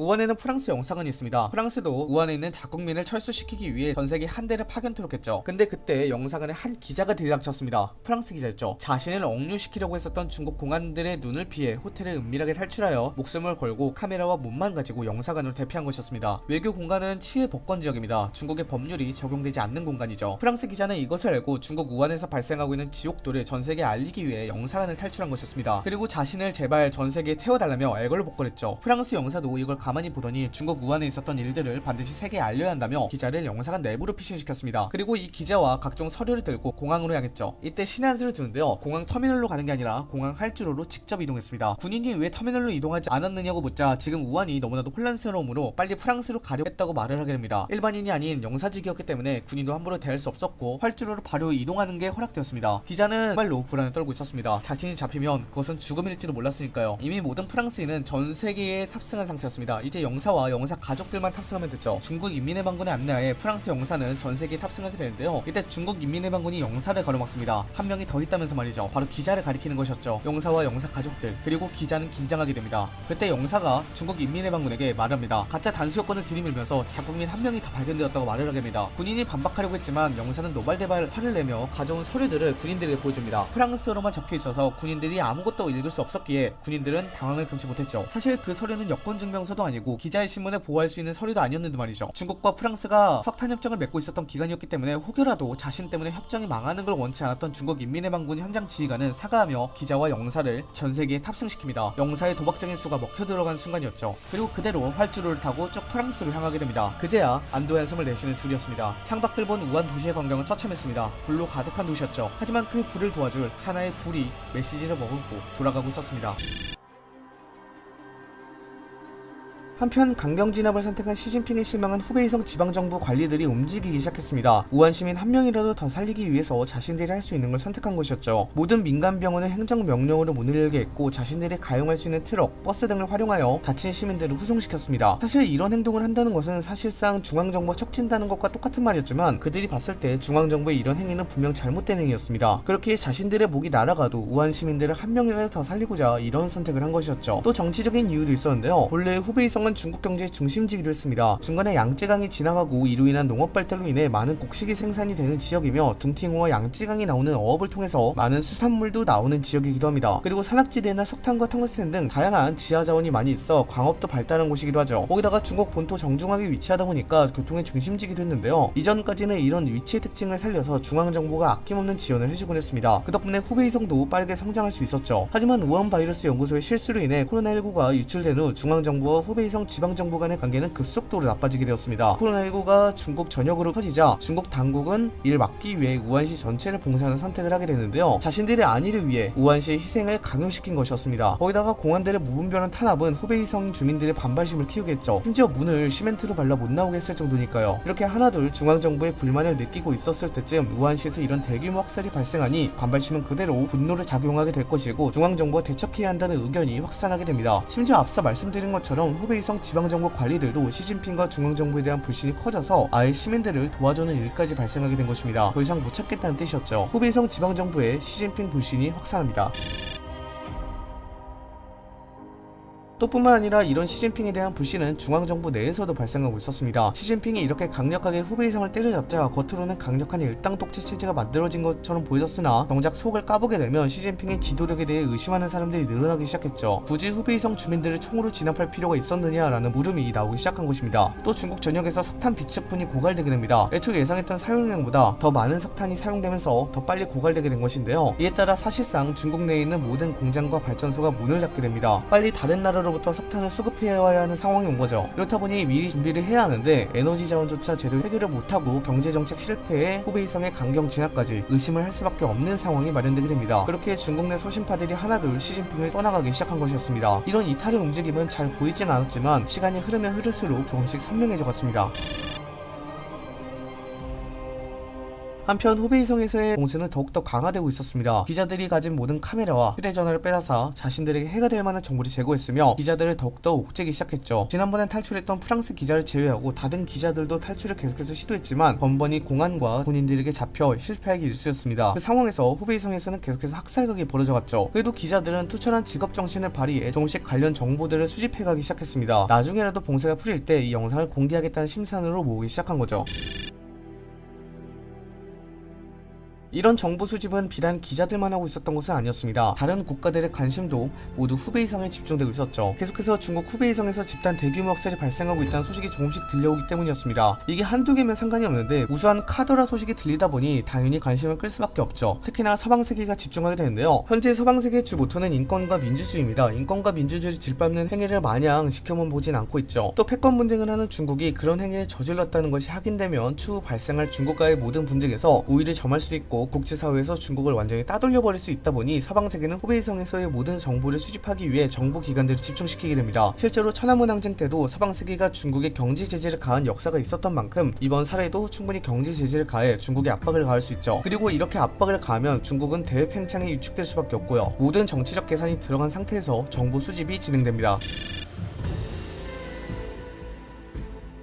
우한에는 프랑스 영사관이 있습니다. 프랑스도 우한에 있는 자국민을 철수시키기 위해 전세계 한 대를 파견토록 했죠. 근데 그때 영사관에 한 기자가 들이닥쳤습니다. 프랑스 기자였죠. 자신을 억류시키려고 했었던 중국 공안들의 눈을 피해 호텔을 은밀하게 탈출하여 목숨을 걸고 카메라와 몸만 가지고 영사관으로 대피한 것이었습니다. 외교 공간은 치해 복권 지역입니다. 중국의 법률이 적용되지 않는 공간이죠. 프랑스 기자는 이것을 알고 중국 우한에서 발생하고 있는 지옥도를 전 세계에 알리기 위해 영사관을 탈출한 것이었습니다. 그리고 자신을 제발 전 세계에 태워달라며 애걸복걸했죠. 프랑스 영사도 이걸 가 만히 보더니 중국 우한에 있었던 일들을 반드시 세계에 알려야 한다며 기자를 영사관 내부로 피신시켰습니다. 그리고 이 기자와 각종 서류를 들고 공항으로 향했죠. 이때 신의 한 수를 두는데요. 공항 터미널로 가는 게 아니라 공항 활주로로 직접 이동했습니다. 군인이 왜 터미널로 이동하지 않았느냐고 묻자 지금 우한이 너무나도 혼란스러움으로 빨리 프랑스로 가려 했다고 말을 하게 됩니다. 일반인이 아닌 영사직이었기 때문에 군인도 함부로 대할 수 없었고 활주로로 바로 이동하는 게 허락되었습니다. 기자는 정말로 불안에 떨고 있었습니다. 자신이 잡히면 그것은 죽음일지도 몰랐으니까요. 이미 모든 프랑스인은 전 세계에 탑승한 상태였습니다. 이제 영사와 영사 가족들만 탑승하면 됐죠. 중국 인민해방군의 안내하에 프랑스 영사는 전 세계에 탑승하게 되는데요. 이때 중국 인민해방군이 영사를 가로막습니다. 한 명이 더 있다면서 말이죠. 바로 기자를 가리키는 것이었죠. 영사와 영사 가족들 그리고 기자는 긴장하게 됩니다. 그때 영사가 중국 인민해방군에게 말합니다. 가짜 단수 요건을 들이밀면서 자국민 한 명이 다 발견되었다고 말을 하게 됩니다. 군인이 반박하려고 했지만 영사는 노발대발 화를 내며 가져온 서류들을 군인들에게 보여줍니다. 프랑스어로만 적혀 있어서 군인들이 아무것도 읽을 수 없었기에 군인들은 당황을 금치 못했죠. 사실 그 서류는 여권 증명서도 아니고 기자의 신문을 보호할 수 있는 서류도 아니었는데 말이죠. 중국과 프랑스가 석탄 협정을 맺고 있었던 기간이었기 때문에 혹여라도 자신 때문에 협정이 망하는 걸 원치 않았던 중국 인민해방군 현장 지휘관은 사과하며 기자와 영사를 전 세계에 탑승시킵니다. 영사의 도박적인 수가 먹혀 들어간 순간이었죠. 그리고 그대로 활주로를 타고 쭉 프랑스로 향하게 됩니다. 그제야 안도의 한숨을 내쉬는 둘이었습니다. 창밖을 본 우한 도시의 광경은 처참했습니다. 불로 가득한 도시였죠. 하지만 그 불을 도와줄 하나의 불이 메시지를 머금고 돌아가고 있었습니다. 한편 강경 진압을 선택한 시진핑의 실망한 후베이성 지방정부 관리들이 움직이기 시작했습니다. 우한 시민 한 명이라도 더 살리기 위해서 자신들이 할 수 있는 걸 선택한 것이었죠. 모든 민간 병원을 행정 명령으로 문을 열게 했고 자신들이 가용할 수 있는 트럭, 버스 등을 활용하여 다친 시민들을 후송시켰습니다. 사실 이런 행동을 한다는 것은 사실상 중앙정부 척진다는 것과 똑같은 말이었지만 그들이 봤을 때 중앙정부의 이런 행위는 분명 잘못된 행위였습니다. 그렇게 자신들의 목이 날아가도 우한 시민들을 한 명이라도 더 살리고자 이런 선택을 한 것이었죠. 또 정치적인 이유도 있었는데요. 본래 후베이성은 후베이성은 중국 경제의 중심지기도 했습니다. 중간에 양쯔강이 지나가고 이로 인한 농업 발달로 인해 많은 곡식이 생산이 되는 지역이며 둥팅호와 양쯔강이 나오는 어업을 통해서 많은 수산물도 나오는 지역이기도 합니다. 그리고 산악지대나 석탄과 텅스텐 등 다양한 지하 자원이 많이 있어 광업도 발달한 곳이기도 하죠. 거기다가 중국 본토 정중앙에 위치하다 보니까 교통의 중심지기도 했는데요. 이전까지는 이런 위치의 특징을 살려서 중앙정부가 아낌없는 지원을 해주곤 했습니다. 그 덕분에 후베이성도 빠르게 성장할 수 있었죠. 하지만 우한 바이러스 연구소의 실수로 인해 코로나19가 유출된 후 중앙정부와 후베이성 지방정부 간의 관계는 급속도로 나빠지게 되었습니다. 코로나19가 중국 전역으로 커지자 중국 당국은 이를 막기 위해 우한시 전체를 봉쇄하는 선택을 하게 되는데요. 자신들의 안위를 위해 우한시의 희생을 강요시킨 것이었습니다. 거기다가 공안들의 무분별한 탄압은 후베이성 주민들의 반발심을 키우겠죠. 심지어 문을 시멘트로 발라 못 나오게 했을 정도니까요. 이렇게 하나둘 중앙정부의 불만을 느끼고 있었을 때쯤 우한시에서 이런 대규모 학살이 발생하니 반발심은 그대로 분노를 작용하게 될 것이고 중앙정부가 대척해야 한다는 의견이 확산하게 됩니다. 심지어 앞서 말씀드린 것처럼 후베이 성 지방정부 관리들도 시진핑과 중앙정부에 대한 불신이 커져서 아예 시민들을 도와주는 일까지 발생하게 된 것입니다. 더 이상 못 찾겠다는 뜻이었죠. 후베이성 지방정부의 시진핑 불신이 확산합니다. 또 뿐만 아니라 이런 시진핑에 대한 불신은 중앙정부 내에서도 발생하고 있었습니다. 시진핑이 이렇게 강력하게 후베이성을 때려잡자 겉으로는 강력한 일당 독재 체제가 만들어진 것처럼 보여졌으나 정작 속을 까보게 되면 시진핑의 지도력에 대해 의심하는 사람들이 늘어나기 시작했죠. 굳이 후베이성 주민들을 총으로 진압할 필요가 있었느냐라는 물음이 나오기 시작한 것입니다. 또 중국 전역에서 석탄 비축분이 고갈되게 됩니다. 애초 예상했던 사용량보다 더 많은 석탄이 사용되면서 더 빨리 고갈되게 된 것인데요. 이에 따라 사실상 중국 내에 있는 모든 공장과 발전소가 문을 닫게 됩니다. 빨리 다른 나라로 로부터 석탄을 수급해와야 하는 상황이 온 거죠. 그렇다 보니 미리 준비를 해야 하는데 에너지 자원조차 제대로 해결을 못하고 경제정책 실패에 후베이 성의 강경 진압까지 의심을 할 수밖에 없는 상황이 마련되게 됩니다. 그렇게 중국 내 소신파들이 하나둘 시진핑을 떠나가기 시작한 것이었습니다. 이런 이탈의 움직임은 잘 보이진 않았지만 시간이 흐르면 흐를수록 조금씩 선명해져 갔습니다. 한편 후베이성에서의 공세는 더욱더 강화되고 있었습니다. 기자들이 가진 모든 카메라와 휴대전화를 빼앗아 자신들에게 해가 될 만한 정보를 제공했으며 기자들을 더욱더 옥죄기 시작했죠. 지난번에 탈출했던 프랑스 기자를 제외하고 다른 기자들도 탈출을 계속해서 시도했지만 번번이 공안과 본인들에게 잡혀 실패하기 일쑤였습니다. 그 상황에서 후베이성에서는 계속해서 학살극이 벌어져갔죠. 그래도 기자들은 투철한 직업정신을 발휘해 조금씩 관련 정보들을 수집해가기 시작했습니다. 나중에라도 봉쇄가 풀릴 때 이 영상을 공개하겠다는 심산으로 모으기 시작한 거죠. 이런 정보 수집은 비단 기자들만 하고 있었던 것은 아니었습니다. 다른 국가들의 관심도 모두 후베이 성에 집중되고 있었죠. 계속해서 중국 후베이 성에서 집단 대규모 학살이 발생하고 있다는 소식이 조금씩 들려오기 때문이었습니다. 이게 한두 개면 상관이 없는데 우수한 카더라 소식이 들리다 보니 당연히 관심을 끌 수밖에 없죠. 특히나 서방세계가 집중하게 되는데요. 현재 서방세계의 주 모토는 인권과 민주주의입니다. 인권과 민주주의를 질밟는 행위를 마냥 지켜만 보진 않고 있죠. 또 패권 분쟁을 하는 중국이 그런 행위를 저질렀다는 것이 확인되면 추후 발생할 중국과의 모든 분쟁에서 우위를 점할 수도 있고 국제사회에서 중국을 완전히 따돌려버릴 수 있다 보니 서방세계는 후베이성에서의 모든 정보를 수집하기 위해 정부 기관들을 집중시키게 됩니다. 실제로 천안문 항쟁 때도 서방세계가 중국의 경제 제재를 가한 역사가 있었던 만큼 이번 사례도 충분히 경제 제재를 가해 중국에 압박을 가할 수 있죠. 그리고 이렇게 압박을 가하면 중국은 대외 팽창에 위축될 수밖에 없고요. 모든 정치적 계산이 들어간 상태에서 정보 수집이 진행됩니다.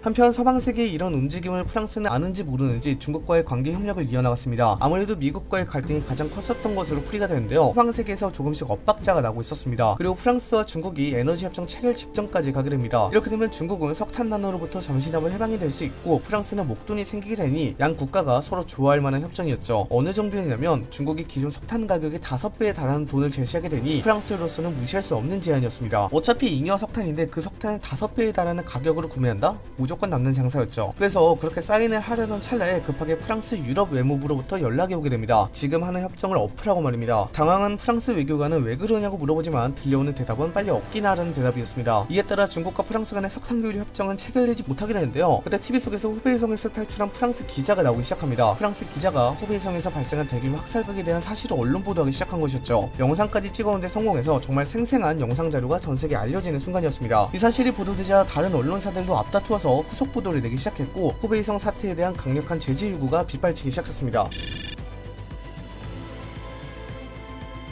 한편 서방 세계의 이런 움직임을 프랑스는 아는지 모르는지 중국과의 관계 협력을 이어나갔습니다. 아무래도 미국과의 갈등이 가장 컸었던 것으로 풀이가 되는데요. 서방 세계에서 조금씩 엇박자가 나고 있었습니다. 그리고 프랑스와 중국이 에너지 협정 체결 직전까지 가게 됩니다. 이렇게 되면 중국은 석탄 난로로부터 잠시나마 해방이 될 수 있고 프랑스는 목돈이 생기게 되니 양 국가가 서로 좋아할 만한 협정이었죠. 어느 정도였냐면 중국이 기존 석탄 가격의 5배에 달하는 돈을 제시하게 되니 프랑스로서는 무시할 수 없는 제안이었습니다. 어차피 잉여 석탄인데 그 석탄을 5배에 달하는 가격으로 구매한다? 무조건 남는 장사였죠. 그래서 그렇게 사인을 하려던 찰나에 급하게 프랑스 유럽 외무부로부터 연락이 오게 됩니다. 지금 하는 협정을 엎으라고 말입니다. 당황한 프랑스 외교관은 왜 그러냐고 물어보지만 들려오는 대답은 빨리 없기나 하라는 대답이었습니다. 이에 따라 중국과 프랑스 간의 석탄 교류 협정은 체결되지 못하게 되는데요. 그때 TV 속에서 후베이성에서 탈출한 프랑스 기자가 나오기 시작합니다. 프랑스 기자가 후베이성에서 발생한 대규모 학살극에 대한 사실을 언론 보도하기 시작한 것이었죠. 영상까지 찍어오는데 성공해서 정말 생생한 영상 자료가 전 세계에 알려지는 순간이었습니다. 이 사실이 보도되자 다른 언론사들도 앞다투어서 후속 보도를 내기 시작했고 후베이성 사태에 대한 강력한 제재 요구가 빗발치기 시작했습니다.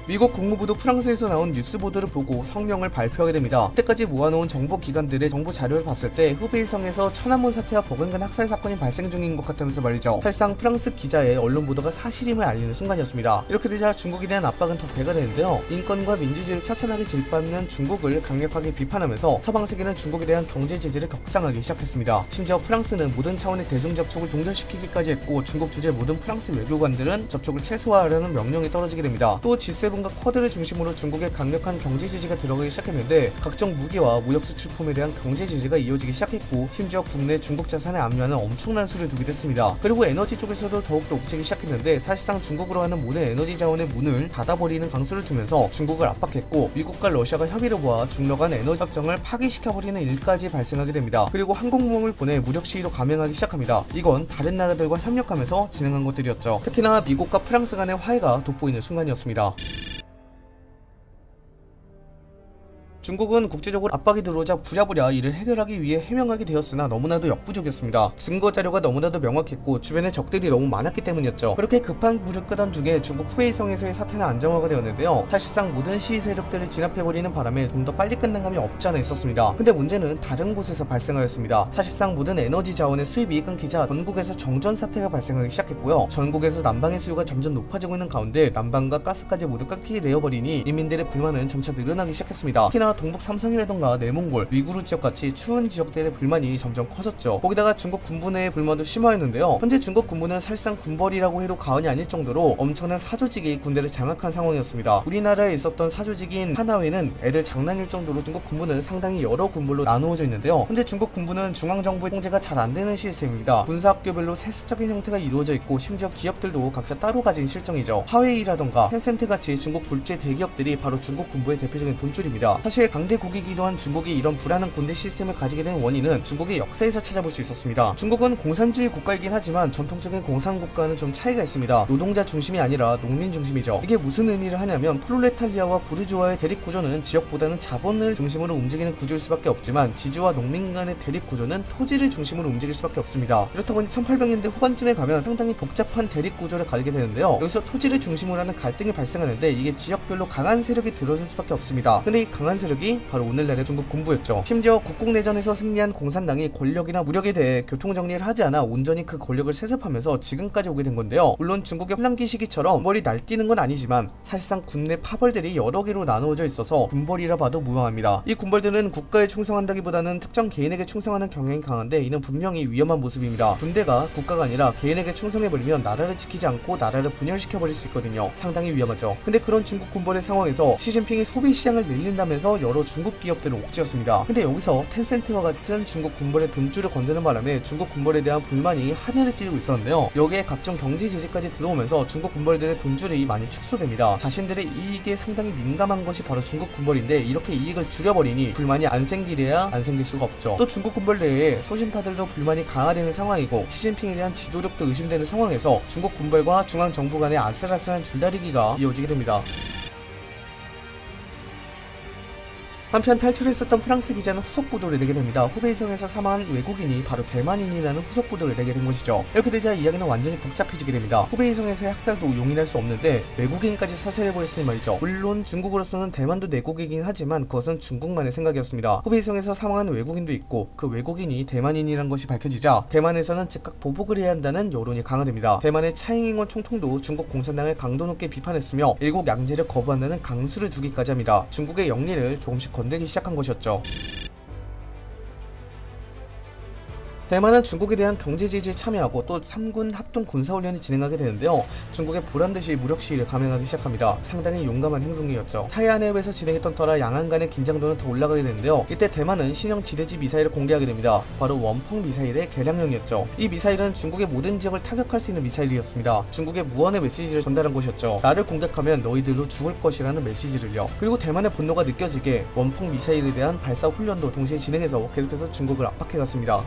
미국 국무부도 프랑스에서 나온 뉴스 보도를 보고 성명을 발표하게 됩니다. 그때까지 모아놓은 정보 기관들의 정보 자료를 봤을 때 후베이성에서 천안문 사태와 버금간 학살 사건이 발생 중인 것 같다면서 말이죠. 사실상 프랑스 기자의 언론 보도가 사실임을 알리는 순간이었습니다. 이렇게 되자 중국에 대한 압박은 더 배가 되는데요. 인권과 민주주의를 처참하게 질받는 중국을 강력하게 비판하면서 서방 세계는 중국에 대한 경제 제재를 격상하기 시작했습니다. 심지어 프랑스는 모든 차원의 대중 접촉을 동결시키기까지 했고 중국 주재 모든 프랑스 외교관들은 접촉을 최소화하라는 명령이 떨어지게 됩니다. 또 G7 과 쿼드를 중심으로 중국의 강력한 경제 제재가 들어가기 시작했는데 각종 무기와 무역 수출품에 대한 경제 제재가 이어지기 시작했고 심지어 국내 중국 자산을 압류하는 엄청난 수를 두게 됐습니다. 그리고 에너지 쪽에서도 더욱더 옥죄기 시작했는데 사실상 중국으로 하는 모든 에너지 자원의 문을 닫아버리는 강수를 두면서 중국을 압박했고 미국과 러시아가 협의를 모아 중러 간 에너지 협정을 파기시켜버리는 일까지 발생하게 됩니다. 그리고 항공모함을 보내 무력 시위도 감행하기 시작합니다. 이건 다른 나라들과 협력하면서 진행한 것들이었죠. 특히나 미국과 프랑스 간의 화해가 돋보이는 순간이었습니다. 중국은 국제적으로 압박이 들어오자 부랴부랴 이를 해결하기 위해 해명하게 되었으나 너무나도 역부족이었습니다. 증거 자료가 너무나도 명확했고 주변에 적들이 너무 많았기 때문이었죠. 그렇게 급한 불을 끄던 중에 중국 후베이성에서의 사태는 안정화가 되었는데요. 사실상 모든 시위 세력들을 진압해버리는 바람에 좀 더 빨리 끝난 감이 없지 않아 있었습니다. 근데 문제는 다른 곳에서 발생하였습니다. 사실상 모든 에너지 자원의 수입이 끊기자 전국에서 정전 사태가 발생하기 시작했고요. 전국에서 난방의 수요가 점점 높아지고 있는 가운데 난방과 가스까지 모두 끊기게 되어버리니 인민들의 불만은 점차 늘어나기 시작했습니다. 특히나 동북 삼성이라던가 내몽골, 위구르 지역같이 추운 지역들의 불만이 점점 커졌죠. 거기다가 중국 군부 내의 불만도 심화했는데요. 현재 중국 군부는 사실상 군벌이라고 해도 과언이 아닐 정도로 엄청난 사조직이 군대를 장악한 상황이었습니다. 우리나라에 있었던 사조직인 하나회는 애들 장난일 정도로 중국 군부는 상당히 여러 군부로 나누어져 있는데요. 현재 중국 군부는 중앙정부의 통제가 잘 안 되는 시스템입니다. 군사학교별로 세습적인 형태가 이루어져 있고 심지어 기업들도 각자 따로 가진 실정이죠. 하웨이라던가 텐센트 같이 중국 굴제 대기업들이 바로 중국 군부의 대표적인 돈줄입니다. 사실 강대국이기도 한 중국이 이런 불안한 군대 시스템을 가지게 된 원인은 중국의 역사에서 찾아볼 수 있었습니다. 중국은 공산주의 국가이긴 하지만 전통적인 공산국가는 좀 차이가 있습니다. 노동자 중심이 아니라 농민 중심이죠. 이게 무슨 의미를 하냐면 프롤레탈리아와 부르주아의 대립 구조는 지역보다는 자본을 중심으로 움직이는 구조일 수밖에 없지만 지주와 농민 간의 대립 구조는 토지를 중심으로 움직일 수밖에 없습니다. 그렇다 보니 1800년대 후반쯤에 가면 상당히 복잡한 대립 구조를 가지게 되는데요. 여기서 토지를 중심으로 하는 갈등이 발생하는데 이게 지역별로 강한 세력이 들어설 수밖에 없습니다. 근데 이 강한 세력 이 바로 오늘날의 중국 군부였죠. 심지어 국공내전에서 승리한 공산당이 권력이나 무력에 대해 교통정리를 하지 않아 온전히 그 권력을 세습하면서 지금까지 오게 된 건데요. 물론 중국의 혼란기 시기처럼 머리 날뛰는 건 아니지만 사실상 군내 파벌들이 여러 개로 나누어져 있어서 군벌이라 봐도 무방합니다. 이 군벌들은 국가에 충성한다기보다는 특정 개인에게 충성하는 경향이 강한데 이는 분명히 위험한 모습입니다. 군대가 국가가 아니라 개인에게 충성해버리면 나라를 지키지 않고 나라를 분열시켜버릴 수 있거든요. 상당히 위험하죠. 근데 그런 중국 군벌의 상황에서 시진핑이 소비 시장을 늘린다면서 여러 중국 기업들을 옥죄었습니다. 근데 여기서 텐센트와 같은 중국 군벌의 돈줄을 건드는 바람에 중국 군벌에 대한 불만이 하늘을 찌르고 있었는데요. 여기에 각종 경제 제재까지 들어오면서 중국 군벌들의 돈줄이 많이 축소됩니다. 자신들의 이익에 상당히 민감한 것이 바로 중국 군벌인데 이렇게 이익을 줄여버리니 불만이 안 생기려야 안 생길 수가 없죠. 또 중국 군벌 내에 소신파들도 불만이 강화되는 상황이고 시진핑에 대한 지도력도 의심되는 상황에서 중국 군벌과 중앙 정부 간의 아슬아슬한 줄다리기가 이어지게 됩니다. 한편 탈출했었던 프랑스 기자는 후속 보도를 내게 됩니다. 후베이성에서 사망한 외국인이 바로 대만인이라는 후속 보도를 내게 된 것이죠. 이렇게 되자 이야기는 완전히 복잡해지게 됩니다. 후베이성에서의 학살도 용인할 수 없는데 외국인까지 사살해버렸으니 말이죠. 물론 중국으로서는 대만도 내국이긴 하지만 그것은 중국만의 생각이었습니다. 후베이성에서 사망한 외국인도 있고 그 외국인이 대만인이란 것이 밝혀지자 대만에서는 즉각 보복을 해야 한다는 여론이 강화됩니다. 대만의 차잉잉원 총통도 중국 공산당을 강도 높게 비판했으며 일국 양제를 거부한다는 강수를 두기까지 합니다. 중국의 영리를 조금씩 건들기 시작한 것이었죠. 대만은 중국에 대한 경제 제재에 참여하고 또 3군 합동 군사훈련이 진행하게 되는데요. 중국의 보란듯이 무력 시위를 감행하기 시작합니다. 상당히 용감한 행동이었죠. 타이안 해협에서 진행했던 터라 양안 간의 긴장도는 더 올라가게 되는데요. 이때 대만은 신형 지대지 미사일을 공개하게 됩니다. 바로 원펑 미사일의 개량형이었죠. 이 미사일은 중국의 모든 지역을 타격할 수 있는 미사일이었습니다. 중국의 무언의 메시지를 전달한 것이었죠. 나를 공격하면 너희들도 죽을 것이라는 메시지를요. 그리고 대만의 분노가 느껴지게 원펑 미사일에 대한 발사 훈련도 동시에 진행해서 계속해서 중국을 압박해갔습니다.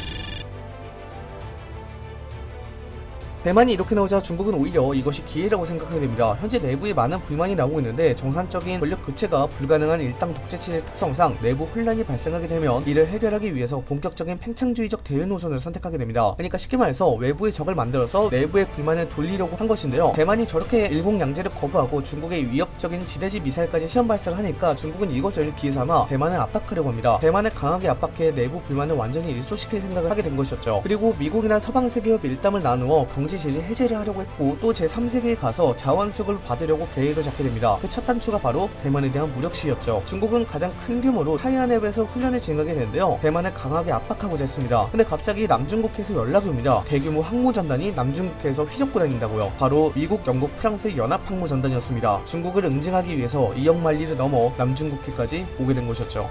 대만이 이렇게 나오자 중국은 오히려 이것이 기회라고 생각하게 됩니다. 현재 내부에 많은 불만이 나오고 있는데 정상적인 권력 교체가 불가능한 일당 독재체의 특성상 내부 혼란이 발생하게 되면 이를 해결하기 위해서 본격적인 팽창주의적 대외 노선을 선택하게 됩니다. 그러니까 쉽게 말해서 외부의 적을 만들어서 내부의 불만을 돌리려고 한 것인데요. 대만이 저렇게 일공양제를 거부하고 중국의 위협적인 지대지 미사일까지 시험 발사를 하니까 중국은 이것을 기회 삼아 대만을 압박하려고 합니다. 대만을 강하게 압박해 내부 불만을 완전히 일소시킬 생각을 하게 된 것이었죠. 그리고 미국이나 서방 세계와 밀담을 나누어 경제 제재 해제를 하려고 했고 또 제3세계에 가서 자원수급을 받으려고 계획을 잡게 됩니다. 그 첫 단추가 바로 대만에 대한 무력 시였죠. 중국은 가장 큰 규모로 타이완앱에서 훈련을 진행하게 되는데요. 대만을 강하게 압박하고자 했습니다. 근데 갑자기 남중국해에서 연락이 옵니다. 대규모 항모전단이 남중국해에서 휘젓고 다닌다고요. 바로 미국, 영국, 프랑스의 연합항모전단이었습니다. 중국을 응징하기 위해서 이역만리를 넘어 남중국해까지 오게 된 것이었죠.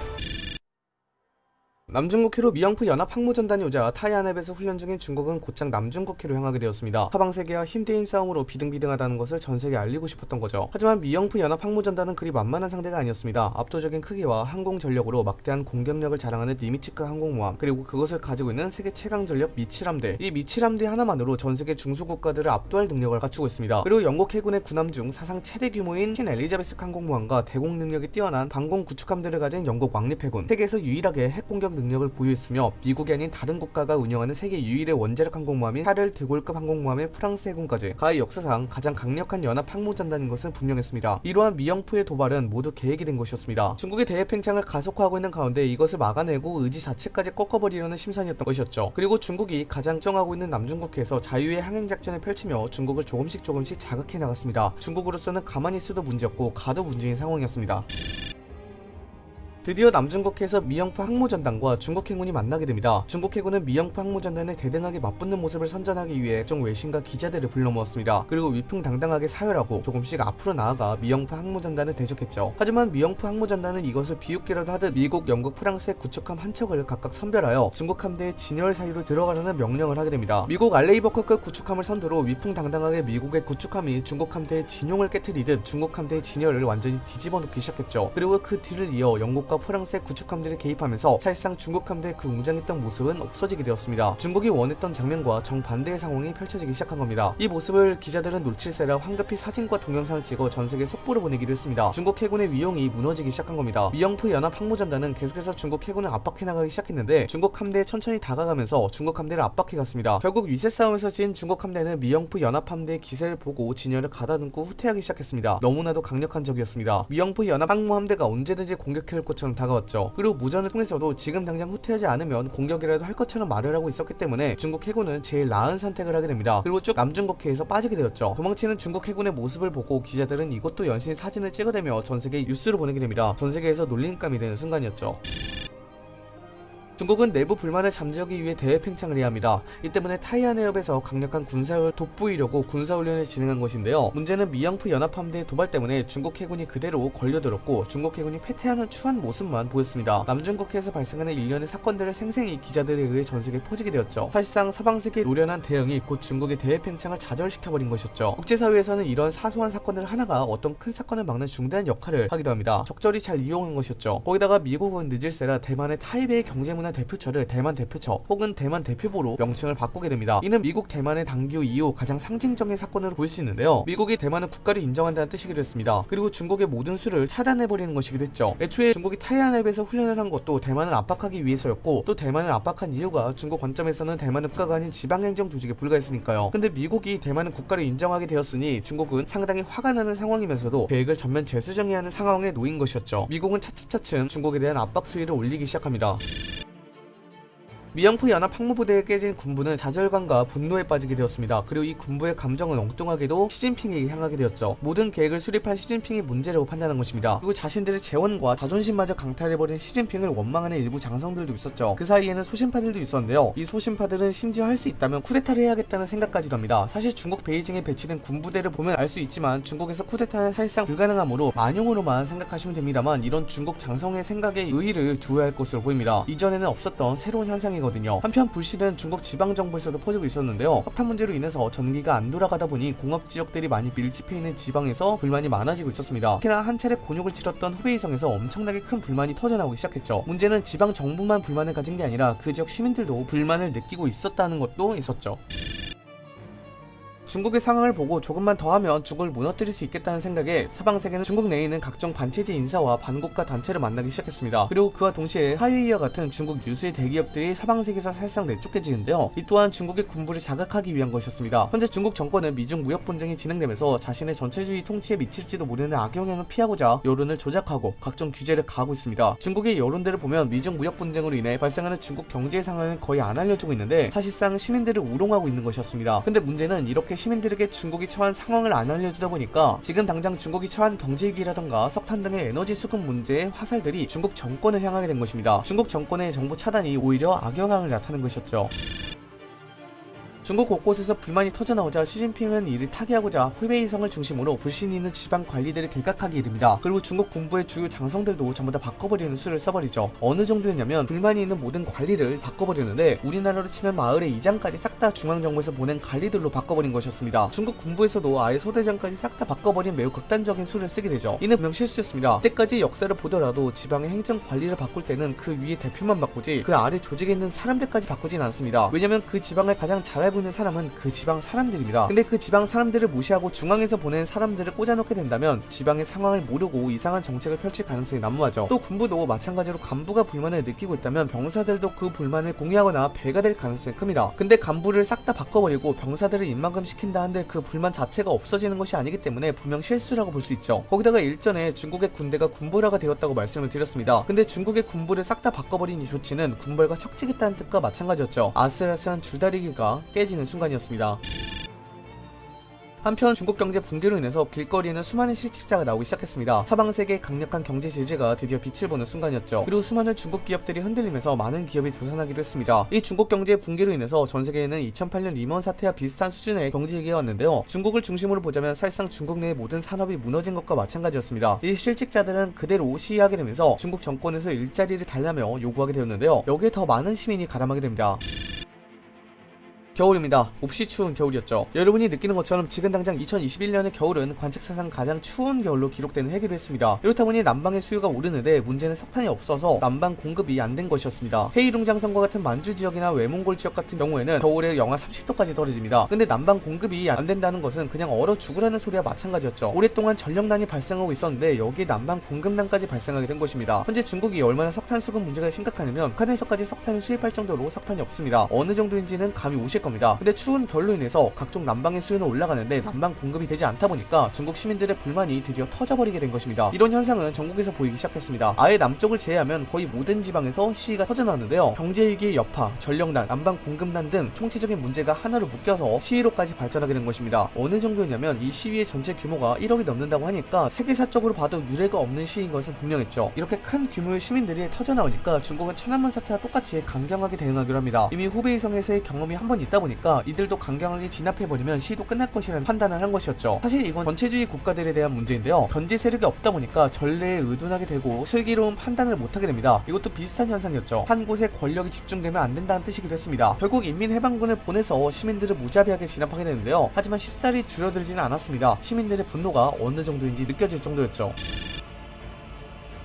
남중국해로 미영프 연합 항모전단이 오자 타이완 앞에서 훈련 중인 중국은 곧장 남중국해로 향하게 되었습니다. 서방세계와 힘 대 힘 싸움으로 비등비등하다는 것을 전세계에 알리고 싶었던 거죠. 하지만 미영프 연합 항모전단은 그리 만만한 상대가 아니었습니다. 압도적인 크기와 항공전력으로 막대한 공격력을 자랑하는 니미츠급 항공모함 그리고 그것을 가지고 있는 세계 최강 전력 미 칠함대 이 미 칠함대 하나만으로 전세계 중소국가들을 압도할 능력을 갖추고 있습니다. 그리고 영국 해군의 군함 중 사상 최대 규모인 퀸 엘리자베스 항공모함과 대공 능력이 뛰어난 방공 구축함들을 가진 영국 왕립해군 세계에서 유일하게 핵공격 능력을 보유했으며 미국이 아닌 다른 국가가 운영하는 세계 유일의 원자력 항공모함인 샤를 드골급 항공모함의 프랑스 해군까지 가히 역사상 가장 강력한 연합 항모전단인 것은 분명했습니다. 이러한 미영프의 도발은 모두 계획이 된 것이었습니다. 중국의 대외 팽창을 가속화하고 있는 가운데 이것을 막아내고 의지 자체까지 꺾어버리려는 심산이었던 것이었죠. 그리고 중국이 가장 정하고 있는 남중국해에서 자유의 항행 작전을 펼치며 중국을 조금씩 조금씩 자극해 나갔습니다. 중국으로서는 가만히 있어도 문제였고 가도 문제인 상황이었습니다. 드디어 남중국해에서 미영프 항모전단과 중국 해군이 만나게 됩니다. 중국 해군은 미영프 항모전단에 대등하게 맞붙는 모습을 선전하기 위해 종 외신과 기자들을 불러 모았습니다. 그리고 위풍당당하게 사열하고 조금씩 앞으로 나아가 미영프 항모전단을 대적했죠. 하지만 미영프 항모전단은 이것을 비웃기라도 하듯 미국, 영국, 프랑스의 구축함 한 척을 각각 선별하여 중국 함대의 진열 사이로 들어가라는 명령을 하게 됩니다. 미국 알레이버크급 구축함을 선두로 위풍당당하게 미국의 구축함이 중국 함대의 진용을 깨뜨리듯 중국 함대의 진열을 완전히 뒤집어 놓기 시작했죠. 그리고 그 뒤를 이어 영국과 프랑스의 구축함들이 개입하면서 사실상 중국 함대의 그 웅장했던 모습은 없어지게 되었습니다. 중국이 원했던 장면과 정반대의 상황이 펼쳐지기 시작한 겁니다. 이 모습을 기자들은 놓칠세라 황급히 사진과 동영상을 찍어 전세계 속보를 보내기로 했습니다. 중국 해군의 위용이 무너지기 시작한 겁니다. 미영프 연합 항모전단은 계속해서 중국 해군을 압박해 나가기 시작했는데 중국 함대에 천천히 다가가면서 중국 함대를 압박해 갔습니다. 결국 위세 싸움에서 진 중국 함대는 미영프 연합 함대의 기세를 보고 진열을 가다듬고 후퇴하기 시작했습니다. 너무나도 강력한 적이었습니다. 미영프 연합 항모 함대가 언제든지 공격해올 것 처럼 다가왔죠. 그리고 무전을 통해서도 지금 당장 후퇴하지 않으면 공격이라도 할 것처럼 말을 하고 있었기 때문에 중국 해군은 제일 나은 선택을 하게 됩니다. 그리고 쭉 남중국해에서 빠지게 되었죠. 도망치는 중국 해군의 모습을 보고 기자들은 이것도 연신 사진을 찍어대며 전세계에 뉴스를 보내게 됩니다. 전세계에서 놀림감이 되는 순간이었죠. 중국은 내부 불만을 잠재우기 위해 대외 팽창을 해야 합니다. 이 때문에 타이완 해협에서 강력한 군사를 돋보이려고 군사훈련을 진행한 것인데요. 문제는 미영프 연합함대의 도발 때문에 중국 해군이 그대로 걸려들었고 중국 해군이 패퇴하는 추한 모습만 보였습니다. 남중국해에서 발생하는 일련의 사건들을 생생히 기자들에 의해 전세계에 퍼지게 되었죠. 사실상 서방세계의 노련한 대응이 곧 중국의 대외 팽창을 좌절시켜버린 것이었죠. 국제사회에서는 이런 사소한 사건들 하나가 어떤 큰 사건을 막는 중대한 역할을 하기도 합니다. 적절히 잘 이용한 것이었죠. 거기다가 미국은 늦을세라 대만의 타이베이 경제문화 대표처를 대만 대표처 혹은 대만 대표부로 명칭을 바꾸게 됩니다. 이는 미국 대만의 단교 이후 가장 상징적인 사건으로 볼 수 있는데요. 미국이 대만을 국가를 인정한다는 뜻이기도 했습니다. 그리고 중국의 모든 수를 차단해버리는 것이기도 했죠. 애초에 중국이 타이완앱에서 훈련을 한 것도 대만을 압박하기 위해서였고 또 대만을 압박한 이유가 중국 관점에서는 대만은 국가가 아닌 지방행정 조직에 불과했으니까요. 근데 미국이 대만은 국가를 인정하게 되었으니 중국은 상당히 화가 나는 상황이면서도 계획을 전면 재수정해야 하는 상황에 놓인 것이었죠. 미국은 차츰차츰 중국에 대한 압박 수위를 올리기 시작합니다. 미영프 연합 항모부대에 깨진 군부는 좌절감과 분노에 빠지게 되었습니다. 그리고 이 군부의 감정은 엉뚱하게도 시진핑에게 향하게 되었죠. 모든 계획을 수립한 시진핑이 문제라고 판단한 것입니다. 그리고 자신들의 재원과 자존심마저 강탈해버린 시진핑을 원망하는 일부 장성들도 있었죠. 그 사이에는 소신파들도 있었는데요. 이 소신파들은 심지어 할 수 있다면 쿠데타를 해야겠다는 생각까지도 합니다. 사실 중국 베이징에 배치된 군부대를 보면 알 수 있지만 중국에서 쿠데타는 사실상 불가능하므로 만용으로만 생각하시면 됩니다만 이런 중국 장성의 생각에 의의를 두어야 할 것으로 보입니다. 이전에는 없었던 새로운 현상이 거든요. 한편 불씨는 중국 지방 정부에서도 퍼지고 있었는데요. 석탄 문제로 인해서 전기가 안 돌아가다 보니 공업 지역들이 많이 밀집해 있는 지방에서 불만이 많아지고 있었습니다. 특히나 한 차례 곤욕을 치렀던 후베이성에서 엄청나게 큰 불만이 터져나오기 시작했죠. 문제는 지방 정부만 불만을 가진 게 아니라 그 지역 시민들도 불만을 느끼고 있었다는 것도 있었죠. 중국의 상황을 보고 조금만 더 하면 중국을 무너뜨릴 수 있겠다는 생각에 서방 세계는 중국 내에 있는 각종 반체제 인사와 반국가 단체를 만나기 시작했습니다. 그리고 그와 동시에 하이이와 같은 중국 유수의 대기업들이 서방 세계에서 사실상 내쫓겨지는데요. 이 또한 중국의 군부를 자극하기 위한 것이었습니다. 현재 중국 정권은 미중 무역 분쟁이 진행되면서 자신의 전체주의 통치에 미칠지도 모르는 악영향을 피하고자 여론을 조작하고 각종 규제를 가하고 있습니다. 중국의 여론들을 보면 미중 무역 분쟁으로 인해 발생하는 중국 경제 상황은 거의 안 알려주고 있는데 사실상 시민들을 우롱하고 있는 것이었습니다. 근데 문제는 이렇게 시민들에게 중국이 처한 상황을 안 알려주다 보니까 지금 당장 중국이 처한 경제위기라던가 석탄 등의 에너지 수급 문제의 화살들이 중국 정권을 향하게 된 것입니다. 중국 정권의 정부 차단이 오히려 악영향을 나타낸 것이었죠. 중국 곳곳에서 불만이 터져나오자 시진핑은 이를 타개하고자 후베이성을 중심으로 불신이 있는 지방 관리들을 개각하기 이릅니다. 그리고 중국 군부의 주요 장성들도 전부 다 바꿔버리는 수를 써버리죠. 어느 정도였냐면 불만이 있는 모든 관리를 바꿔버리는데 우리나라로 치면 마을의 이장까지 싹 다 중앙정부에서 보낸 관리들로 바꿔버린 것이었습니다. 중국 군부에서도 아예 소대장까지 싹 다 바꿔버린 매우 극단적인 수를 쓰게 되죠. 이는 분명 실수였습니다. 그때까지 역사를 보더라도 지방의 행정 관리를 바꿀 때는 그 위에 대표만 바꾸지 그 아래 조직에 있는 사람들까지 바꾸진 않습니다. 왜냐면 그 지방을 가장 잘 알고 있는 사람은 그 지방 사람들입니다. 근데 그 지방 사람들을 무시하고 중앙에서 보낸 사람들을 꽂아놓게 된다면 지방의 상황을 모르고 이상한 정책을 펼칠 가능성이 난무하죠. 또 군부도 마찬가지로 간부가 불만을 느끼고 있다면 병사들도 그 불만을 공유하거나 배가 될 가능성이 큽니다. 근데 간부를 싹 다 바꿔버리고 병사들을 입막음 시킨다 한들 그 불만 자체가 없어지는 것이 아니기 때문에 분명 실수라고 볼 수 있죠. 거기다가 일전에 중국의 군대가 군부라가 되었다고 말씀을 드렸습니다. 근데 중국의 군부를 싹 다 바꿔버린 이 조치는 군벌과 척지겠다는 뜻과 마찬가지였죠. 아슬아슬한 줄다리기가 깨지는 순간이었습니다. 한편 중국 경제 붕괴로 인해서 길거리에는 수많은 실직자가 나오기 시작했습니다. 서방 세계의 강력한 경제 제재가 드디어 빛을 보는 순간이었죠. 그리고 수많은 중국 기업들이 흔들리면서 많은 기업이 도산하기도 했습니다. 이 중국 경제 붕괴로 인해서 전 세계에는 2008년 리먼 사태와 비슷한 수준의 경제 위기가 왔는데요. 중국을 중심으로 보자면 사실상 중국 내의 모든 산업이 무너진 것과 마찬가지였습니다. 이 실직자들은 그대로 시위하게 되면서 중국 정권에서 일자리를 달라며 요구하게 되었는데요. 여기에 더 많은 시민이 가담하게 됩니다. 겨울입니다. 몹시 추운 겨울이었죠. 여러분이 느끼는 것처럼 지금 당장 2021년의 겨울은 관측사상 가장 추운 겨울로 기록되는 해기로 했습니다. 이렇다 보니 난방의 수요가 오르는데 문제는 석탄이 없어서 난방 공급이 안 된 것이었습니다. 헤이룽 장성과 같은 만주 지역이나 외몽골 지역 같은 경우에는 겨울에 영하 30도까지 떨어집니다. 근데 난방 공급이 안 된다는 것은 그냥 얼어 죽으라는 소리와 마찬가지였죠. 오랫동안 전력난이 발생하고 있었는데 여기에 난방 공급난까지 발생하게 된 것입니다. 현재 중국이 얼마나 석탄 수급 문제가 심각하냐면 북한에서까지 석탄을 수입할 정도로 석탄이 없습니다. 어느 정도인지는 감이 오실 겁니다. 겁니다. 근데 추운 겨울로 인해서 각종 난방의 수요는 올라가는데 난방 공급이 되지 않다 보니까 중국 시민들의 불만이 드디어 터져버리게 된 것입니다. 이런 현상은 전국에서 보이기 시작했습니다. 아예 남쪽을 제외하면 거의 모든 지방에서 시위가 터져나왔는데요. 경제위기의 여파, 전력난, 난방 공급난 등 총체적인 문제가 하나로 묶여서 시위로까지 발전하게 된 것입니다. 어느 정도였냐면 이 시위의 전체 규모가 1억이 넘는다고 하니까 세계사적으로 봐도 유례가 없는 시위인 것은 분명했죠. 이렇게 큰 규모의 시민들이 터져나오니까 중국은 천안문 사태와 똑같이 강경하게 대응하기로 합니다. 이미 후베이성에서의 경험이 한 번 있다 보니까 이들도 강경하게 진압해버리면 시도 끝날 것이라는 판단을 한 것이었죠. 사실 이건 전체주의 국가들에 대한 문제인데요. 견제 세력이 없다 보니까 전례에 의존하게 되고 슬기로운 판단을 못하게 됩니다. 이것도 비슷한 현상이었죠. 한 곳에 권력이 집중되면 안 된다는 뜻이기도 했습니다. 결국 인민해방군을 보내서 시민들을 무자비하게 진압하게 되는데요. 하지만 쉽사리 줄어들지는 않았습니다. 시민들의 분노가 어느 정도인지 느껴질 정도였죠.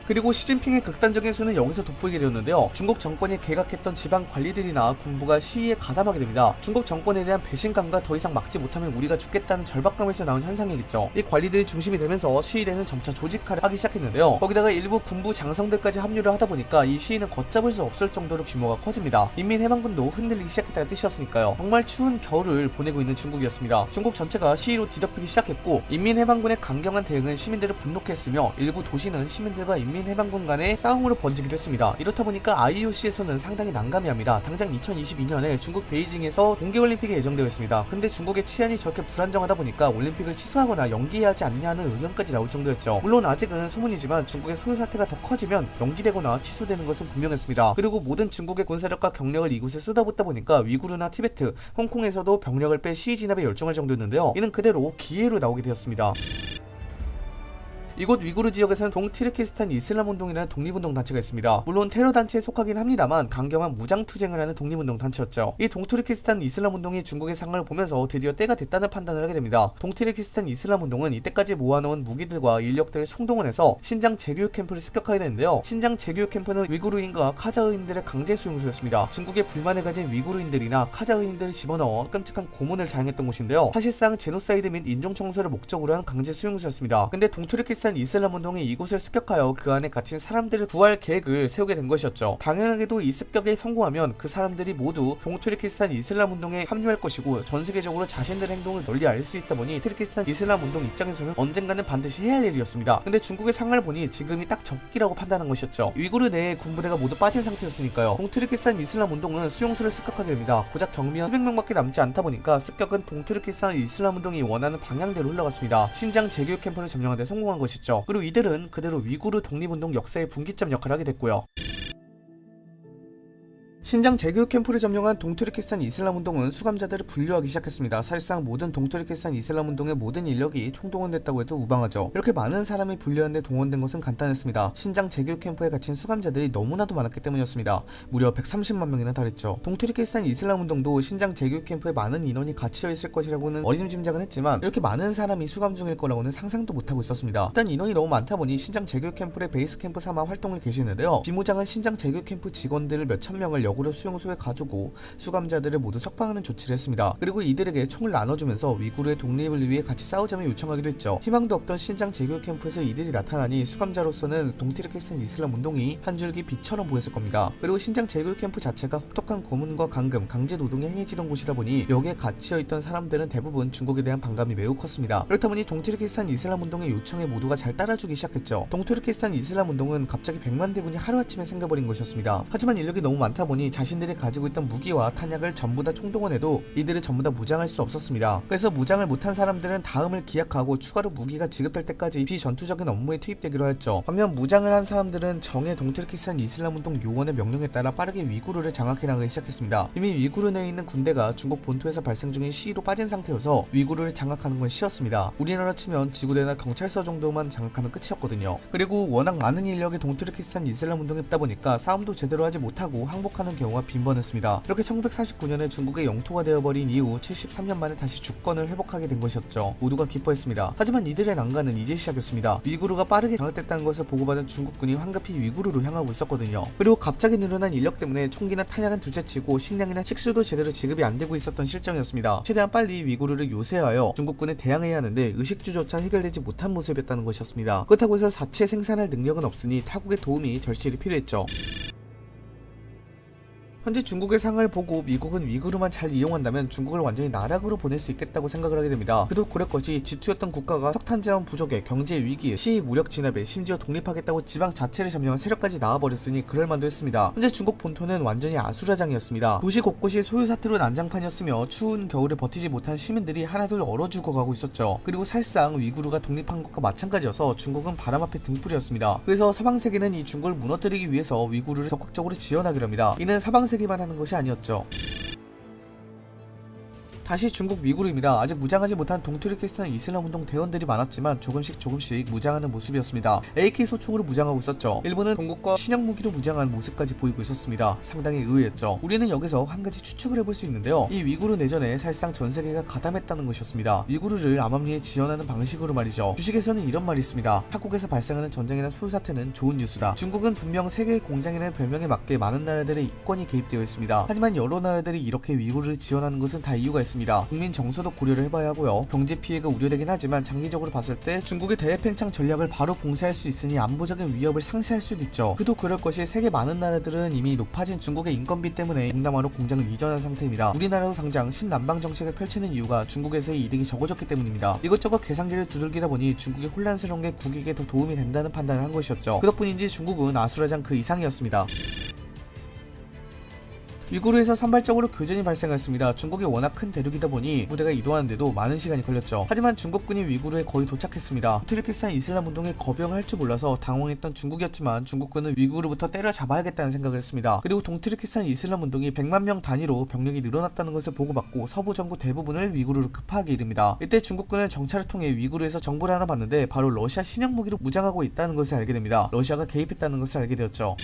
그리고 시진핑의 극단적인 수는 여기서 돋보이게 되었는데요. 중국 정권이 개각했던 지방 관리들이나 군부가 시위에 가담하게 됩니다. 중국 정권에 대한 배신감과 더 이상 막지 못하면 우리가 죽겠다는 절박감에서 나온 현상이겠죠. 이 관리들이 중심이 되면서 시위대는 점차 조직화를 하기 시작했는데요. 거기다가 일부 군부 장성들까지 합류를 하다 보니까 이 시위는 걷잡을 수 없을 정도로 규모가 커집니다. 인민해방군도 흔들리기 시작했다는 뜻이었으니까요. 정말 추운 겨울을 보내고 있는 중국이었습니다. 중국 전체가 시위로 뒤덮이기 시작했고 인민해방군의 강경한 대응은 시민들을 분노케 했으며 일부 도시는 시민들과 인민 인민해방군 간의 싸움으로 번지기도 했습니다. 이렇다 보니까 IOC에서는 상당히 난감해합니다. 당장 2022년에 중국 베이징에서 동계올림픽이 예정되어 있습니다. 근데 중국의 치안이 저렇게 불안정하다 보니까 올림픽을 취소하거나 연기해야 하지 않냐는 의견까지 나올 정도였죠. 물론 아직은 소문이지만 중국의 소요 사태가 더 커지면 연기되거나 취소되는 것은 분명했습니다. 그리고 모든 중국의 군사력과 경력을 이곳에 쏟아붓다 보니까 위구르나 티베트, 홍콩에서도 병력을 빼 시위 진압에 열중할 정도였는데요. 이는 그대로 기회로 나오게 되었습니다. 이곳 위구르 지역에서는 동티르키스탄 이슬람 운동이라는 독립운동 단체가 있습니다. 물론 테러 단체에 속하긴 합니다만 강경한 무장 투쟁을 하는 독립운동 단체였죠. 이 동티르키스탄 이슬람 운동이 중국의 상황을 보면서 드디어 때가 됐다는 판단을 하게 됩니다. 동티르키스탄 이슬람 운동은 이때까지 모아놓은 무기들과 인력들을 총동원해서 신장 재교육 캠프를 습격하게 되는데요. 신장 재교육 캠프는 위구르인과 카자흐인들의 강제 수용소였습니다. 중국에 불만을 가진 위구르인들이나 카자흐인들을 집어넣어 끔찍한 고문을 자행했던 곳인데요. 사실상 제노사이드 및 인종 청소를 목적으로 한 강제 수용소였습니다. 근데 동투르키스탄 이슬람 운동이 이곳을 습격하여 그 안에 갇힌 사람들을 구할 계획을 세우게 된 것이었죠. 당연하게도 이 습격에 성공하면 그 사람들이 모두 동투르키스탄 이슬람 운동에 합류할 것이고 전 세계적으로 자신들의 행동을 널리 알 수 있다 보니 투르키스탄 이슬람 운동 입장에서는 언젠가는 반드시 해야 할 일이었습니다. 근데 중국의 상황을 보니 지금이 딱 적기라고 판단한 것이었죠. 위구르 내에 군부대가 모두 빠진 상태였으니까요. 동투르키스탄 이슬람 운동은 수용소를 습격하게 됩니다. 고작 경비원 수백 명밖에 남지 않다 보니까 습격은 동투르키스탄 이슬람 운동이 원하는 방향대로 흘러갔습니다. 신장 재교육 캠프를 점령하는 데 성공한 것이죠. 그리고 이들은 그대로 위구르 독립운동 역사의 분기점 역할을 하게 됐고요. 신장 재교육 캠프를 점령한 동투르키스탄 이슬람 운동은 수감자들을 분류하기 시작했습니다. 사실상 모든 동투르키스탄 이슬람 운동의 모든 인력이 총동원됐다고 해도 무방하죠. 이렇게 많은 사람이 분류하는데 동원된 것은 간단했습니다. 신장 재교육 캠프에 갇힌 수감자들이 너무나도 많았기 때문이었습니다. 무려 130만 명이나 달했죠. 동투르키스탄 이슬람 운동도 신장 재교육 캠프에 많은 인원이 갇혀 있을 것이라고는 어림짐작은 했지만 이렇게 많은 사람이 수감 중일 거라고는 상상도 못하고 있었습니다. 일단 인원이 너무 많다 보니 신장 재교육 캠프의 베이스 캠프 삼아 활동을 개시하는데요. 비무장은 신장 재교육 캠프 직원들을 몇천 명을 역으로 수용소에 가두고 수감자들을 모두 석방하는 조치를 했습니다. 그리고 이들에게 총을 나눠주면서 위구르의 독립을 위해 같이 싸우자며 요청하기도 했죠. 희망도 없던 신장 재교육 캠프에서 이들이 나타나니 수감자로서는 동투르키스탄 이슬람 운동이 한 줄기 빛처럼 보였을 겁니다. 그리고 신장 재교육 캠프 자체가 혹독한 고문과 감금, 강제 노동이 행해지던 곳이다 보니 여기에 갇혀 있던 사람들은 대부분 중국에 대한 반감이 매우 컸습니다. 그렇다 보니 동투르키스탄 이슬람 운동의 요청에 모두가 잘 따라주기 시작했죠. 동투르키스탄 이슬람 운동은 갑자기 100만 대군이 하루아침에 생겨버린 것이었습니다. 하지만 인력이 너무 많다 보니 자신들이 가지고 있던 무기와 탄약을 전부 다 총동원해도 이들을 전부 다 무장할 수 없었습니다. 그래서 무장을 못한 사람들은 다음을 기약하고 추가로 무기가 지급될 때까지 비전투적인 업무에 투입되기로 했죠. 반면 무장을 한 사람들은 정예 동투르키스탄 이슬람 운동 요원의 명령에 따라 빠르게 위구르를 장악해 나가기 시작했습니다. 이미 위구르 내에 있는 군대가 중국 본토에서 발생 중인 시위로 빠진 상태여서 위구르를 장악하는 건 쉬웠습니다. 우리나라 치면 지구대나 경찰서 정도만 장악하면 끝이었거든요. 그리고 워낙 많은 인력이 동트르키스탄 이슬람 운동에 있다 보니까 싸움도 제대로 하지 못하고 항복하는 경우가 빈번했습니다. 이렇게 1949년에 중국의 영토가 되어버린 이후 73년 만에 다시 주권을 회복하게 된 것이었죠. 모두가 기뻐했습니다. 하지만 이들의 난관은 이제 시작이었습니다. 위구르가 빠르게 장악됐다는 것을 보고받은 중국군이 황급히 위구르로 향하고 있었거든요. 그리고 갑자기 늘어난 인력 때문에 총기나 탄약은 둘째치고 식량이나 식수도 제대로 지급이 안 되고 있었던 실정이었습니다. 최대한 빨리 위구르를 요새하여 중국군에 대항해야 하는데 의식주조차 해결되지 못한 모습이었다는 것이었습니다. 그렇다고 해서 자체 생산할 능력은 없으니 타국의 도움이 절실히 필요했죠. 현재 중국의 상을 보고 미국은 위구르만 잘 이용한다면 중국을 완전히 나락으로 보낼 수 있겠다고 생각을 하게 됩니다. 그도 그럴 것이 G2였던 국가가 석탄 자원 부족에 경제 위기에 시위 무력 진압에 심지어 독립하겠다고 지방 자체를 점령한 세력까지 나와버렸으니 그럴만도 했습니다. 현재 중국 본토는 완전히 아수라장이었습니다. 도시 곳곳이 소유 사태로 난장판이었으며 추운 겨울을 버티지 못한 시민들이 하나둘 얼어 죽어가고 있었죠. 그리고 사실상 위구르가 독립한 것과 마찬가지여서 중국은 바람 앞에 등불이었습니다. 그래서 서방 세계는 이 중국을 무너뜨리기 위해서 위구르를 적극적으로 지원하기로 합니다. 이는 서방 세 계만 하는 것이 아니었죠. 다시 중국 위구르입니다. 아직 무장하지 못한 동투르키스탄 이슬람 운동 대원들이 많았지만 조금씩 조금씩 무장하는 모습이었습니다. AK 소총으로 무장하고 있었죠. 일본은 동국과 신형 무기로 무장한 모습까지 보이고 있었습니다. 상당히 의외였죠. 우리는 여기서 한 가지 추측을 해볼 수 있는데요. 이 위구르 내전에 사실상 전 세계가 가담했다는 것이었습니다. 위구르를 암암리에 지원하는 방식으로 말이죠. 주식에서는 이런 말이 있습니다. 타국에서 발생하는 전쟁이나 소유 사태는 좋은 뉴스다. 중국은 분명 세계의 공장이라는 별명에 맞게 많은 나라들의 이권이 개입되어 있습니다. 하지만 여러 나라들이 이렇게 위구르를 지원하는 것은 다 이유가 있습니다. 있습니다. 국민 정서도 고려를 해봐야 하고요. 경제 피해가 우려되긴 하지만 장기적으로 봤을 때 중국의 대팽창 전략을 바로 봉쇄할 수 있으니 안보적인 위협을 상쇄할 수도 있죠. 그도 그럴 것이 세계 많은 나라들은 이미 높아진 중국의 인건비 때문에 동남아로 공장을 이전한 상태입니다. 우리나라도 당장 신남방 정책을 펼치는 이유가 중국에서의 이득이 적어졌기 때문입니다. 이것저것 계산기를 두들기다 보니 중국이 혼란스러운 게 국익에 더 도움이 된다는 판단을 한 것이었죠. 그 덕분인지 중국은 아수라장 그 이상이었습니다. 위구르에서 산발적으로 교전이 발생했습니다. 중국이 워낙 큰 대륙이다 보니 부대가 이동하는데도 많은 시간이 걸렸죠. 하지만 중국군이 위구르에 거의 도착했습니다. 투르키스탄 이슬람 운동에 거병을 할줄 몰라서 당황했던 중국이었지만 중국군은 위구르부터 때려잡아야겠다는 생각을 했습니다. 그리고 동투르키스탄 이슬람 운동이 100만 명 단위로 병력이 늘어났다는 것을 보고받고 서부 전구 대부분을 위구르로 급하게 이릅니다. 이때 중국군은 정찰을 통해 위구르에서 정보를 하나 봤는데 바로 러시아 신형 무기로 무장하고 있다는 것을 알게 됩니다. 러시아가 개입했다는 것을 알게 되었죠.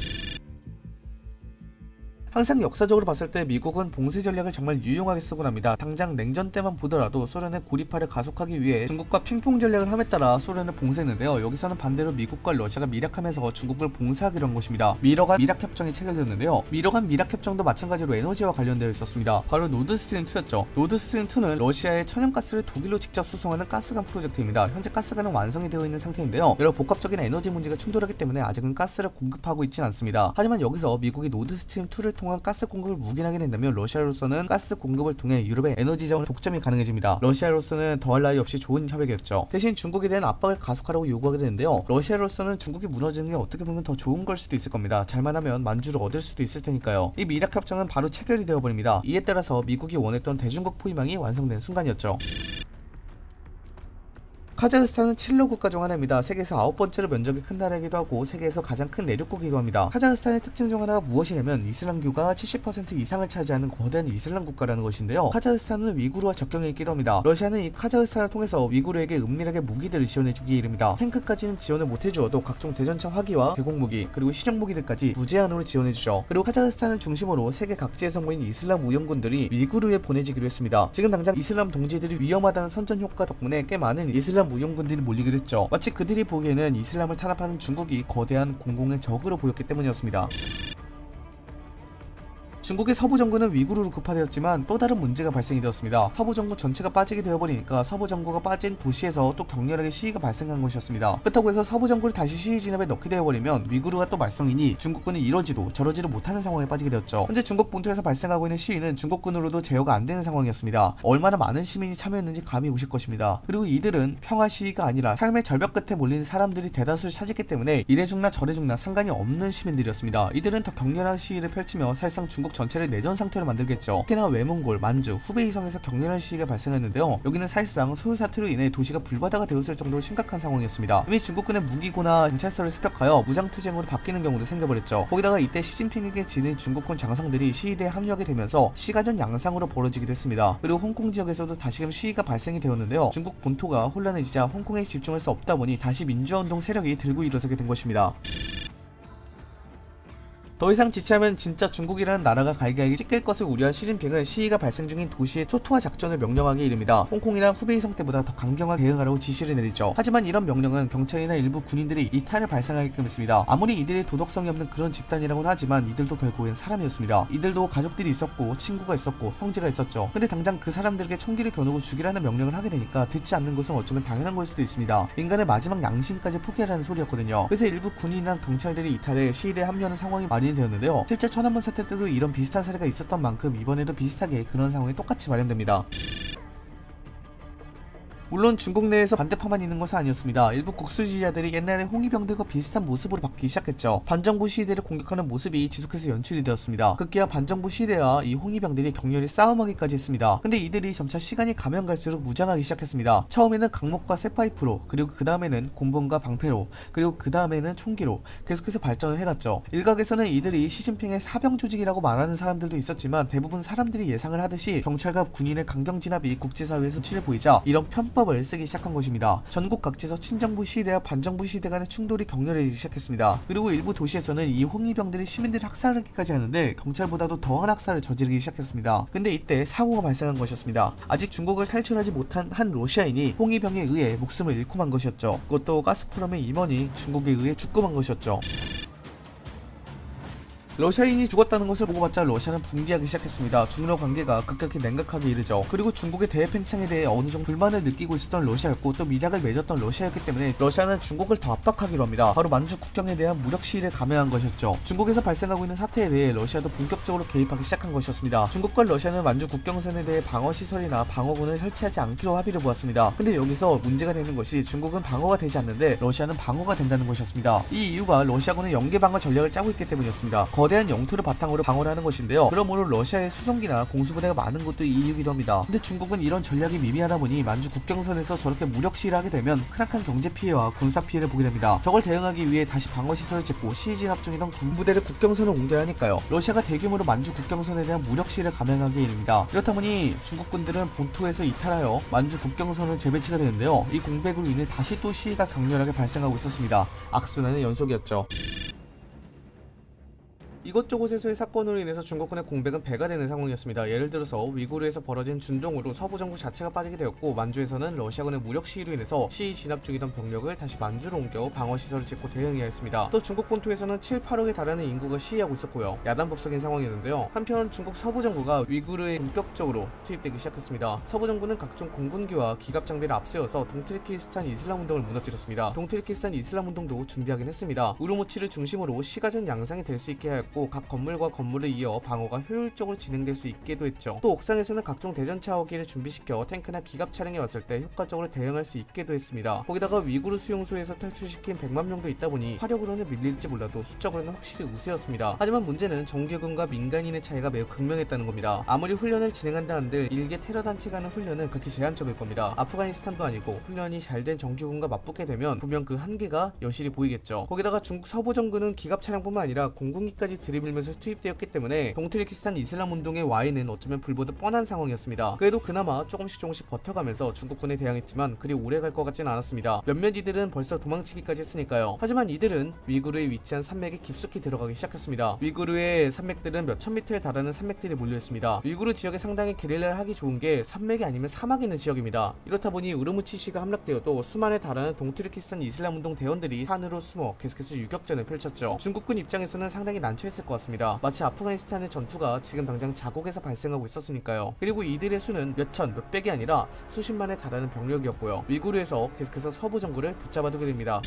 항상 역사적으로 봤을 때 미국은 봉쇄 전략을 정말 유용하게 쓰곤 합니다. 당장 냉전 때만 보더라도 소련의 고립화를 가속하기 위해 중국과 핑퐁 전략을 함에 따라 소련을 봉쇄했는데요. 여기서는 반대로 미국과 러시아가 밀약하면서 중국을 봉쇄하기로 한 것입니다. 미러간 밀약협정이 체결되었는데요. 미러간 밀약협정도 마찬가지로 에너지와 관련되어 있었습니다. 바로 노드스트림 2였죠. 노드스트림 2는 러시아의 천연가스를 독일로 직접 수송하는 가스관 프로젝트입니다. 현재 가스관은 완성이 되어 있는 상태인데요. 여러 복합적인 에너지 문제가 충돌하기 때문에 아직은 가스를 공급하고 있진 않습니다. 하지만 여기서 미국이 노드스트림 2를 통한 가스 공급을 묵인하게 된다면 러시아로서는 가스 공급을 통해 유럽의 에너지 자원 독점이 가능해집니다. 러시아로서는 더할 나위 없이 좋은 협약이었죠. 대신 중국에 대한 압박을 가속하라고 요구하게 되는데요. 러시아로서는 중국이 무너지는 게 어떻게 보면 더 좋은 걸 수도 있을 겁니다. 잘만 하면 만주를 얻을 수도 있을 테니까요. 이 밀약 협정은 바로 체결이 되어버립니다. 이에 따라서 미국이 원했던 대중국 포위망이 완성된 순간이었죠. 카자흐스탄은 친러 국가 중 하나입니다. 세계에서 아홉 번째로 면적이 큰 나라이기도 하고 세계에서 가장 큰 내륙국이기도 합니다. 카자흐스탄의 특징 중 하나가 무엇이냐면 이슬람교가 70% 이상을 차지하는 거대한 이슬람 국가라는 것인데요. 카자흐스탄은 위구르와 접경이 있기도 합니다. 러시아는 이 카자흐스탄을 통해서 위구르에게 은밀하게 무기들을 지원해주기에 이릅니다. 탱크까지는 지원을 못해주어도 각종 대전차 화기와 대공무기 그리고 실용 무기들까지 무제한으로 지원해주죠. 그리고 카자흐스탄을 중심으로 세계 각지에서 모인 이슬람 우영군들이 위구르에 보내지기로 했습니다. 지금 당장 이슬람 동지들이 위험하다는 선전 효과 덕분에 꽤 많은 이슬람 무용군들이 몰리기도 했죠. 마치 그들이 보기에는 이슬람을 탄압하는 중국이 거대한 공공의 적으로 보였기 때문이었습니다. 중국의 서부 정부는 위구르로 급파되었지만 또 다른 문제가 발생이 되었습니다. 서부 정부 전체가 빠지게 되어버리니까 서부 정부가 빠진 도시에서 또 격렬하게 시위가 발생한 것이었습니다. 그렇다고 해서 서부 정부를 다시 시위 진압에 넣게 되어버리면 위구르가 또 말썽이니 중국군은 이러지도 저러지도 못하는 상황에 빠지게 되었죠. 현재 중국 본토에서 발생하고 있는 시위는 중국군으로도 제어가 안 되는 상황이었습니다. 얼마나 많은 시민이 참여했는지 감이 오실 것입니다. 그리고 이들은 평화 시위가 아니라 삶의 절벽 끝에 몰린 사람들이 대다수를 차지했기 때문에 이래 죽나 저래 죽나 상관이 없는 시민들이었습니다. 이들은 더 격렬한 시위를 펼치며 사실상 중국 전체를 내전 상태로 만들겠죠. 특히나 외몽골, 만주, 후베이성에서 격렬한 시위가 발생했는데요. 여기는 사실상 소요 사태로 인해 도시가 불바다가 되었을 정도로 심각한 상황이었습니다. 이미 중국군의 무기고나 경찰서를 습격하여 무장투쟁으로 바뀌는 경우도 생겨버렸죠. 거기다가 이때 시진핑에게 지는 중국군 장성들이 시위대에 합류하게 되면서 시가전 양상으로 벌어지기도 했습니다. 그리고 홍콩 지역에서도 다시금 시위가 발생이 되었는데요. 중국 본토가 혼란해지자 홍콩에 집중할 수 없다 보니 다시 민주화운동 세력이 들고 일어서게 된 것입니다. 더 이상 지체하면 진짜 중국이라는 나라가 갈기갈기 찢길 것을 우려한 시진핑은 시위가 발생 중인 도시의 초토화 작전을 명령하기 이릅니다. 홍콩이랑 후베이 성 때보다 더 강경하게 대응하라고 지시를 내리죠. 하지만 이런 명령은 경찰이나 일부 군인들이 이탈을 발생하게끔 했습니다. 아무리 이들이 도덕성이 없는 그런 집단이라고는 하지만 이들도 결국엔 사람이었습니다. 이들도 가족들이 있었고 친구가 있었고 형제가 있었죠. 근데 당장 그 사람들에게 총기를 겨누고 죽이라는 명령을 하게 되니까 듣지 않는 것은 어쩌면 당연한 걸 수도 있습니다. 인간의 마지막 양심까지 포기하라는 소리였거든요. 그래서 일부 군인이나 경찰들이 이탈해 시위대에 합류하는 상황이 마련이 되었는데요. 실제 천안문 사태 때도 이런 비슷한 사례가 있었던 만큼 이번에도 비슷하게 그런 상황이 똑같이 마련됩니다. 물론 중국 내에서 반대파만 있는 것은 아니었습니다. 일부 국수 지지자들이 옛날의 홍위병들과 비슷한 모습으로 바뀌기 시작했죠. 반정부 시위대를 공격하는 모습이 지속해서 연출이 되었습니다. 급기야 반정부 시위대와 이 홍위병들이 격렬히 싸움하기까지 했습니다. 근데 이들이 점차 시간이 가면 갈수록 무장하기 시작했습니다. 처음에는 강목과 쇠파이프로, 그리고 그 다음에는 곤봉과 방패로, 그리고 그 다음에는 총기로 계속해서 발전을 해갔죠. 일각에서는 이들이 시진핑의 사병 조직이라고 말하는 사람들도 있었지만 대부분 사람들이 예상을 하듯이 경찰과 군인의 강경 진압이 국제사회에서 수치를 보이자 이런 편법 편법을 쓰기 시작한 것입니다. 전국 각지에서 친정부 시대와 반정부 시대 간의 충돌이 격렬해지기 시작했습니다. 그리고 일부 도시에서는 이 홍위병들이 시민들을 학살하기까지 하는데 경찰보다도 더한 학살을 저지르기 시작했습니다. 근데 이때 사고가 발생한 것이었습니다. 아직 중국을 탈출하지 못한 한 러시아인이 홍위병에 의해 목숨을 잃고 만 것이었죠. 그것도 가스프롬의 임원이 중국에 의해 죽고 만 것이었죠. 러시아인이 죽었다는 것을 보고받자 러시아는 붕괴하기 시작했습니다. 중러 관계가 급격히 냉각하게 이르죠. 그리고 중국의 대팽창에 대해 어느 정도 불만을 느끼고 있었던 러시아였고 또 미략을 맺었던 러시아였기 때문에 러시아는 중국을 더 압박하기로 합니다. 바로 만주 국경에 대한 무력 시위를 감행한 것이었죠. 중국에서 발생하고 있는 사태에 대해 러시아도 본격적으로 개입하기 시작한 것이었습니다. 중국과 러시아는 만주 국경선에 대해 방어 시설이나 방어군을 설치하지 않기로 합의를 보았습니다. 근데 여기서 문제가 되는 것이 중국은 방어가 되지 않는데 러시아는 방어가 된다는 것이었습니다. 이 이유가 러시아군은 연계 방어 전략을 짜고 있기 때문이었습니다. 한 영토를 바탕으로 방어를 하는 것인데요. 그러므로 러시아의 수송기나 공수부대가 많은 것도 이유기도 합니다. 근데 중국은 이런 전략이 미미하다 보니 만주 국경선에서 저렇게 무력 시위를 하게 되면 크나큰 경제 피해와 군사 피해를 보게 됩니다. 저걸 대응하기 위해 다시 방어 시설을 짓고 시위 진압 중이던 군부대를 국경선을 옮겨야 하니까요. 러시아가 대규모로 만주 국경선에 대한 무력 시위를 감행하게 일입니다. 이렇다 보니 중국군들은 본토에서 이탈하여 만주 국경선을 재배치가 되는데요. 이 공백으로 인해 다시 또 시위가 격렬하게 발생하고 있었습니다. 악순환의 연속이었죠. 이곳저곳에서의 사건으로 인해서 중국군의 공백은 배가 되는 상황이었습니다. 예를 들어서 위구르에서 벌어진 준동으로 서부 전구 자체가 빠지게 되었고 만주에서는 러시아군의 무력 시위로 인해서 시위 진압 중이던 병력을 다시 만주로 옮겨 방어 시설을 짓고 대응해야 했습니다. 또 중국 본토에서는 7, 8억에 달하는 인구가 시위하고 있었고요. 야단법석인 상황이었는데요. 한편 중국 서부 전구가 위구르에 본격적으로 투입되기 시작했습니다. 서부 전구는 각종 공군기와 기갑 장비를 앞세워서 동투르키스탄 이슬람 운동을 무너뜨렸습니다. 동투르키스탄 이슬람 운동도 준비하긴 했습니다. 우르무치를 중심으로 시가전 양상이 될 수 있게 하였고 각 건물과 건물을 이어 방어가 효율적으로 진행될 수 있게도 했죠. 또 옥상에서는 각종 대전차 화기를 준비시켜 탱크나 기갑 차량이 왔을 때 효과적으로 대응할 수 있게도 했습니다. 거기다가 위구르 수용소에서 탈출시킨 100만 명도 있다 보니 화력으로는 밀릴지 몰라도 수적으로는 확실히 우세였습니다. 하지만 문제는 정규군과 민간인의 차이가 매우 극명했다는 겁니다. 아무리 훈련을 진행한다 한들 일개 테러 단체가 하는 훈련은 그렇게 제한적일 겁니다. 아프가니스탄도 아니고 훈련이 잘 된 정규군과 맞붙게 되면 분명 그 한계가 여실히 보이겠죠. 거기다가 중국 서부 정부는 기갑 차량뿐만 아니라 공군기까지 들이밀면서 투입되었기 때문에 동트리키스탄 이슬람 운동의 와인은 어쩌면 불보듯 뻔한 상황이었습니다. 그래도 그나마 조금씩 조금씩 버텨가면서 중국군에 대항했지만 그리 오래 갈 것 같진 않았습니다. 몇몇 이들은 벌써 도망치기까지 했으니까요. 하지만 이들은 위구르에 위치한 산맥에 깊숙이 들어가기 시작했습니다. 위구르의 산맥들은 몇천 미터에 달하는 산맥들이 몰려있습니다. 위구르 지역에 상당히 게릴라를 하기 좋은 게 산맥이 아니면 사막이 있는 지역입니다. 이렇다 보니 우르무치시가 함락되어도 수만에 달하는 동트리키스탄 이슬람 운동 대원들이 산으로 숨어 계속해서 유격전을 펼쳤죠. 중국군 입장에서는 상당히 난처 했을 것 같습니다. 마치 아프가니스탄의 전투가 지금 당장 자국에서 발생하고 있었으니까요. 그리고 이들의 수는 몇천, 몇백이 아니라 수십만에 달하는 병력이었고요. 위구르에서 계속해서 서부 정부를 붙잡아두게 됩니다.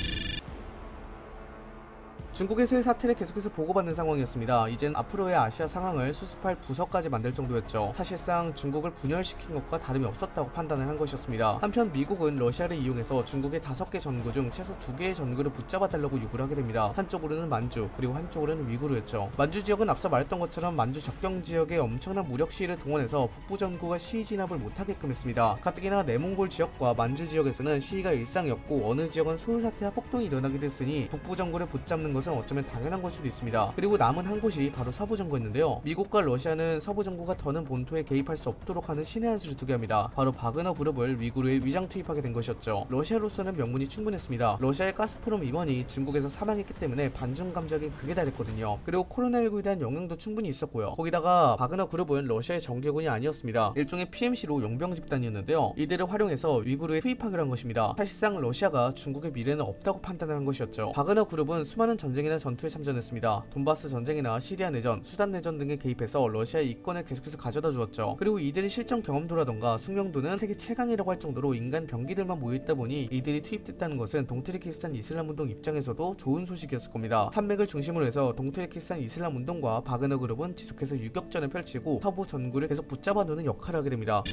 중국에서의 사태를 계속해서 보고받는 상황이었습니다. 이젠 앞으로의 아시아 상황을 수습할 부서까지 만들 정도였죠. 사실상 중국을 분열시킨 것과 다름이 없었다고 판단을 한 것이었습니다. 한편 미국은 러시아를 이용해서 중국의 다섯 개 전구 중 최소 두 개의 전구를 붙잡아달라고 요구를 하게 됩니다. 한쪽으로는 만주, 그리고 한쪽으로는 위구르였죠. 만주 지역은 앞서 말했던 것처럼 만주 접경 지역에 엄청난 무력 시위를 동원해서 북부 전구가 시위 진압을 못하게끔 했습니다. 가뜩이나 내몽골 지역과 만주 지역에서는 시위가 일상이었고 어느 지역은 소요 사태와 폭동이 일어나게 됐으니 북부 정부를 붙잡는 것은 어쩌면 당연한 걸 수도 있습니다. 그리고 남은 한 곳이 바로 서부 정부였는데요. 미국과 러시아는 서부 정부가 더는 본토에 개입할 수 없도록 하는 신의 한 수를 두게 합니다. 바로 바그너 그룹을 위구르에 위장 투입하게 된 것이었죠. 러시아로서는 명분이 충분했습니다. 러시아의 가스프롬 임원이 중국에서 사망했기 때문에 반중 감정이 극에 달했거든요. 그리고 코로나19에 대한 영향도 충분히 있었고요. 거기다가 바그너 그룹은 러시아의 정규군이 아니었습니다. 일종의 PMC로 용병 집단이었는데요. 이들을 활용해서 위구르에 투입하기로 한 것입니다. 사실상 러시아가 중국의 미래는 없다고 판단을 한 것이었죠. 바그너 그룹은 수많은 전 쟁이나 전투에 참전했습니다. 돈바스 전쟁이나 시리아 내전, 수단 내전 등에 개입해서 러시아의 이권을 계속해서 가져다 주었죠. 그리고 이들의 실전 경험도라던가 숙련도는 세계 최강이라고 할 정도로 인간 병기들만 모여있다 보니 이들이 투입됐다는 것은 동트리키스탄 이슬람 운동 입장에서도 좋은 소식이었을 겁니다. 산맥을 중심으로 해서 동트리키스탄 이슬람 운동과 바그너 그룹은 지속해서 유격전을 펼치고 서부 전구를 계속 붙잡아두는 역할을 하게 됩니다.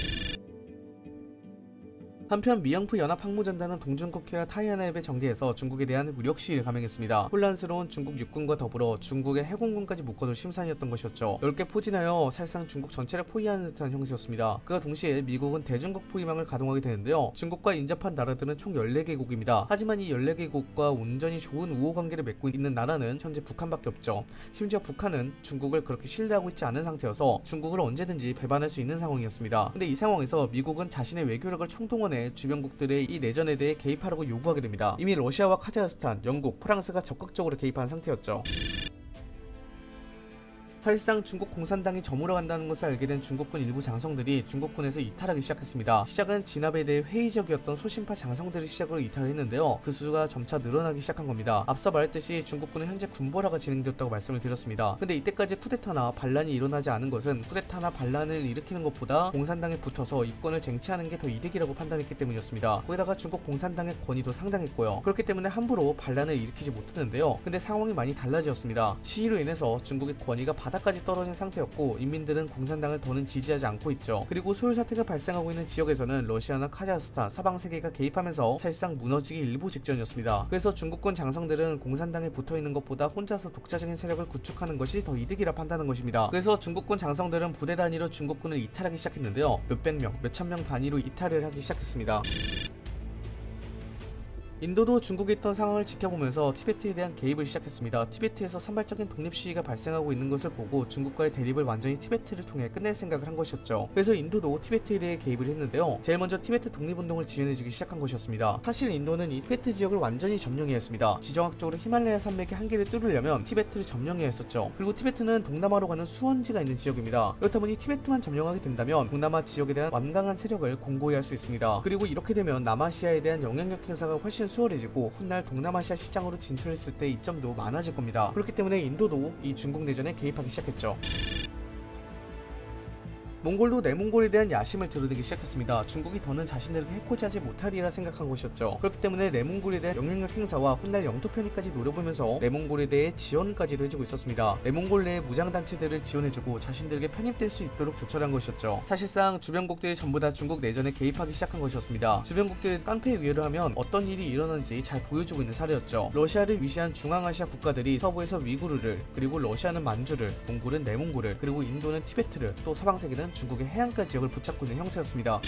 한편 미영프 연합항모전단은 동중국해와 타이안해협에 정리해서 중국에 대한 무력 시위를 감행했습니다. 혼란스러운 중국 육군과 더불어 중국의 해공군까지 묶어둘 심산이었던 것이었죠. 넓게 포진하여 사실상 중국 전체를 포위하는 듯한 형세였습니다. 그와 동시에 미국은 대중국 포위망을 가동하게 되는데요. 중국과 인접한 나라들은 총 14개국입니다. 하지만 이 14개국과 온전히 좋은 우호 관계를 맺고 있는 나라는 현재 북한밖에 없죠. 심지어 북한은 중국을 그렇게 신뢰하고 있지 않은 상태여서 중국을 언제든지 배반할 수 있는 상황이었습니다. 근데 이 상황에서 미국은 자신의 외교력을 총동원해 주변국들의 이 내전에 대해 개입하라고 요구하게 됩니다. 이미 러시아와 카자흐스탄, 영국, 프랑스가 적극적으로 개입한 상태였죠. 사실상 중국 공산당이 저물어 간다는 것을 알게 된 중국군 일부 장성들이 중국군에서 이탈하기 시작했습니다. 시작은 진압에 대해 회의적이었던 소심파 장성들의 시작으로 이탈했는데요. 그 수가 점차 늘어나기 시작한 겁니다. 앞서 말했듯이 중국군은 현재 군보라가 진행되었다고 말씀을 드렸습니다. 근데 이때까지 쿠데타나 반란이 일어나지 않은 것은 쿠데타나 반란을 일으키는 것보다 공산당에 붙어서 이권을 쟁취하는 게 더 이득이라고 판단했기 때문이었습니다. 거기다가 중국 공산당의 권위도 상당했고요. 그렇기 때문에 함부로 반란을 일으키지 못했는데요. 근데 상황이 많이 달라졌습니다. 시위로 인해서 중국의 권위가 바 닥까지 떨어진 상태였고 인민들은 공산당을 더는 지지하지 않고 있죠. 그리고 소요 사태가 발생하고 있는 지역에서는 러시아나 카자흐스탄, 사방 세계가 개입하면서 사실상 무너지기 일보 직전이었습니다. 그래서 중국군 장성들은 공산당에 붙어 있는 것보다 혼자서 독자적인 세력을 구축하는 것이 더 이득이라 판단한 것입니다. 그래서 중국군 장성들은 부대 단위로 중국군을 이탈하기 시작했는데요. 몇백 명, 몇천 명 단위로 이탈을 하기 시작했습니다. 인도도 중국에 있던 상황을 지켜보면서 티베트에 대한 개입을 시작했습니다. 티베트에서 산발적인 독립 시위가 발생하고 있는 것을 보고 중국과의 대립을 완전히 티베트를 통해 끝낼 생각을 한 것이었죠. 그래서 인도도 티베트에 대해 개입을 했는데요. 제일 먼저 티베트 독립운동을 지원해주기 시작한 것이었습니다. 사실 인도는 이 티베트 지역을 완전히 점령해야 했습니다. 지정학적으로 히말라야 산맥의 한계를 뚫으려면 티베트를 점령해야 했었죠. 그리고 티베트는 동남아로 가는 수원지가 있는 지역입니다. 그렇다 보니 티베트만 점령하게 된다면 동남아 지역에 대한 완강한 세력을 공고히 할 수 있습니다. 그리고 이렇게 되면 남아시아에 대한 영향력 행사가 훨씬 수월해지고 훗날 동남아시아 시장으로 진출했을 때 이점도 많아질 겁니다. 그렇기 때문에 인도도 이 중국 내전에 개입하기 시작했죠. 몽골도 내몽골에 대한 야심을 드러내기 시작했습니다. 중국이 더는 자신들에게 해코지하지 못하리라 생각한 것이었죠. 그렇기 때문에 내몽골에 대한 영향력 행사와 훗날 영토 편입까지 노려보면서 내몽골에 대해 지원까지도 해주고 있었습니다. 내몽골 내의 무장단체들을 지원해주고 자신들에게 편입될 수 있도록 조처한 것이었죠. 사실상 주변국들이 전부 다 중국 내전에 개입하기 시작한 것이었습니다. 주변국들이 깡패에 위해를 하면 어떤 일이 일어나는지 잘 보여주고 있는 사례였죠. 러시아를 위시한 중앙아시아 국가들이 서부에서 위구르를 그리고 러시아는 만주를 몽골은 내몽골을 그리고 인도는 티베트를 또 서방세계는 중국의 해안가 지역을 붙잡고 있는 형세였습니다.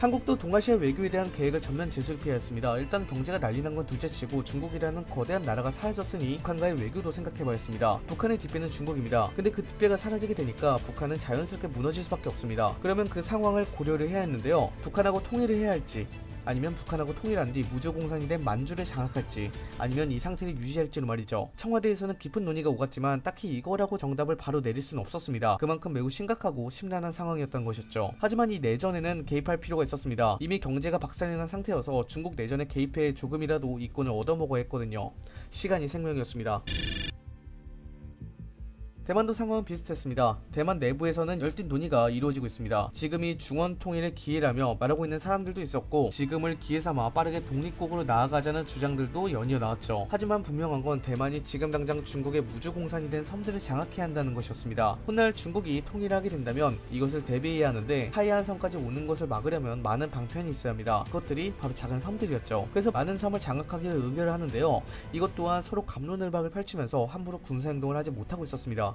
한국도 동아시아 외교에 대한 계획을 전면 재수립해야 했습니다. 일단 경제가 난리난 건 둘째치고 중국이라는 거대한 나라가 사라졌으니 북한과의 외교도 생각해봐야 했습니다. 북한의 뒷배는 중국입니다. 근데 그 뒷배가 사라지게 되니까 북한은 자연스럽게 무너질 수밖에 없습니다. 그러면 그 상황을 고려를 해야 했는데요. 북한하고 통일을 해야 할지 아니면 북한하고 통일한 뒤 무조공산이 된 만주를 장악할지 아니면 이 상태를 유지할지로 말이죠. 청와대에서는 깊은 논의가 오갔지만 딱히 이거라고 정답을 바로 내릴 수는 없었습니다. 그만큼 매우 심각하고 심란한 상황이었던 것이었죠. 하지만 이 내전에는 개입할 필요가 있었습니다. 이미 경제가 박살이 난 상태여서 중국 내전에 개입해 조금이라도 이권을 얻어먹어야 했거든요. 시간이 생명이었습니다. 대만도 상황은 비슷했습니다. 대만 내부에서는 열띤 논의가 이루어지고 있습니다. 지금이 중원 통일의 기회라며 말하고 있는 사람들도 있었고 지금을 기회 삼아 빠르게 독립국으로 나아가자는 주장들도 연이어 나왔죠. 하지만 분명한 건 대만이 지금 당장 중국의 무주공산이 된 섬들을 장악해야 한다는 것이었습니다. 훗날 중국이 통일하게 된다면 이것을 대비해야 하는데 하이안 섬까지 오는 것을 막으려면 많은 방편이 있어야 합니다. 그것들이 바로 작은 섬들이었죠. 그래서 많은 섬을 장악하기를 의결을 하는데요. 이것 또한 서로 감론을박을 펼치면서 함부로 군사행동을 하지 못하고 있었습니다.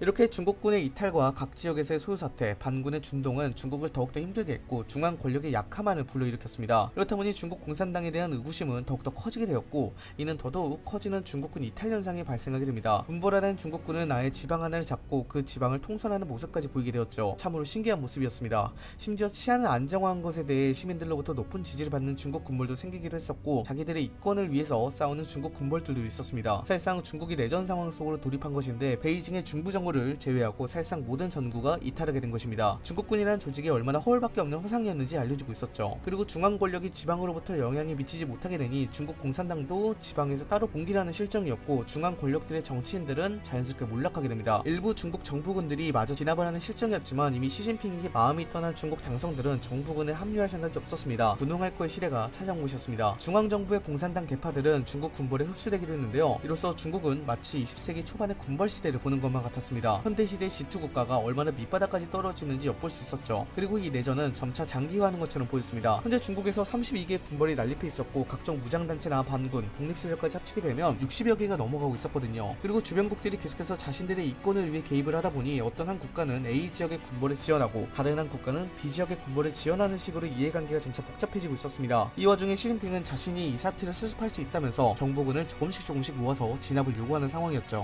이렇게 중국군의 이탈과 각 지역에서의 소요사태, 반군의 준동은 중국을 더욱더 힘들게 했고 중앙 권력의 약화만을 불러일으켰습니다. 그렇다 보니 중국 공산당에 대한 의구심은 더욱더 커지게 되었고 이는 더더욱 커지는 중국군 이탈 현상이 발생하게 됩니다. 군벌하는 중국군은 아예 지방 하나를 잡고 그 지방을 통솔하는 모습까지 보이게 되었죠. 참으로 신기한 모습이었습니다. 심지어 치안을 안정화한 것에 대해 시민들로부터 높은 지지를 받는 중국 군벌도 생기기도 했었고 자기들의 이권을 위해서 싸우는 중국 군벌들도 있었습니다. 사실상 중국이 내전 상황 속으로 돌입한 것인데 베이징의 중부 정 부를 제외하고 사실상 모든 전구가 이탈하게 된 것입니다. 중국군이란 조직이 얼마나 허울밖에 없는 화상이었는지 알려주고 있었죠. 그리고 중앙 권력이 지방으로부터 영향이 미치지 못하게 되니 중국 공산당도 지방에서 따로 봉기라는 실정이었고 중앙 권력들의 정치인들은 자연스럽게 몰락하게 됩니다. 일부 중국 정부군들이 마저 진압을 하는 실정이었지만 이미 시진핑에게 마음이 떠난 중국 장성들은 정부군에 합류할 생각이 없었습니다. 분홍할 거의 시대가 찾아온 것이었습니다. 중앙 정부의 공산당 개파들은 중국 군벌에 흡수되기로 했는데요. 이로써 중국은 마치 20세기 초반의 군벌 시대를 보는 것만 같았습니다. 현대시대 지투 국가가 얼마나 밑바닥까지 떨어지는지 엿볼 수 있었죠. 그리고 이 내전은 점차 장기화하는 것처럼 보였습니다. 현재 중국에서 32개의 군벌이 난립해 있었고 각종 무장단체나 반군, 독립세력까지 합치게 되면 60여 개가 넘어가고 있었거든요. 그리고 주변국들이 계속해서 자신들의 이권을 위해 개입을 하다 보니 어떤 한 국가는 A 지역의 군벌을 지원하고 다른 한 국가는 B 지역의 군벌을 지원하는 식으로 이해관계가 점차 복잡해지고 있었습니다. 이 와중에 시진핑은 자신이 이 사태를 수습할 수 있다면서 정보군을 조금씩 조금씩 모아서 진압을 요구하는 상황이었죠.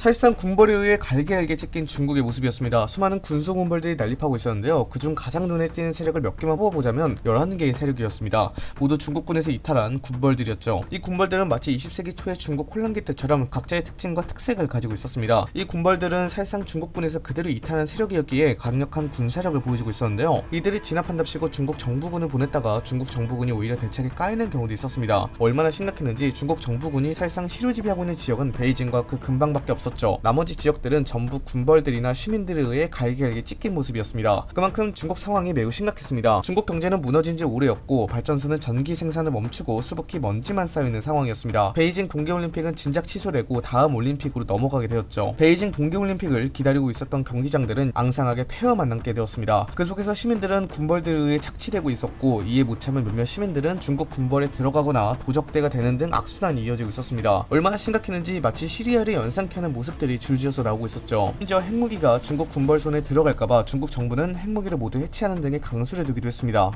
사실상 군벌에 의해 갈게갈게 찢긴 중국의 모습이었습니다. 수많은 군수 군벌들이 난립하고 있었는데요. 그중 가장 눈에 띄는 세력을 몇 개만 뽑아보자면 11개의 세력이었습니다. 모두 중국군에서 이탈한 군벌들이었죠. 이 군벌들은 마치 20세기 초의 중국 혼란기 때처럼 각자의 특징과 특색을 가지고 있었습니다. 이 군벌들은 사실상 중국군에서 그대로 이탈한 세력이었기에 강력한 군사력을 보여주고 있었는데요. 이들이 진압한답시고 중국 정부군을 보냈다가 중국 정부군이 오히려 대책에 까이는 경우도 있었습니다. 얼마나 심각했는지 중국 정부군이 사실상 시료지배하고 있는 지역은 베이징과 그 근방밖에 없었 있었죠. 나머지 지역들은 전부 군벌들이나 시민들에 의해 갈기갈기 찢긴 모습이었습니다. 그만큼 중국 상황이 매우 심각했습니다. 중국 경제는 무너진 지 오래였고 발전소는 전기 생산을 멈추고 수북히 먼지만 쌓여있는 상황이었습니다. 베이징 동계올림픽은 진작 취소되고 다음 올림픽으로 넘어가게 되었죠. 베이징 동계올림픽을 기다리고 있었던 경기장들은 앙상하게 폐허만 남게 되었습니다. 그 속에서 시민들은 군벌들에 의해 착취되고 있었고 이에 못 참은 몇몇 시민들은 중국 군벌에 들어가거나 도적대가 되는 등 악순환이 이어지고 있었습니다. 얼마나 심각했는지 마치 시리아를 연상케 하는 모습 들이 줄지어서 나오고 있었죠. 심지어 핵무기가 중국 군벌 손에 들어갈까봐 중국 정부는 핵무기를 모두 해체하는 등의 강수를 두기도 했습니다.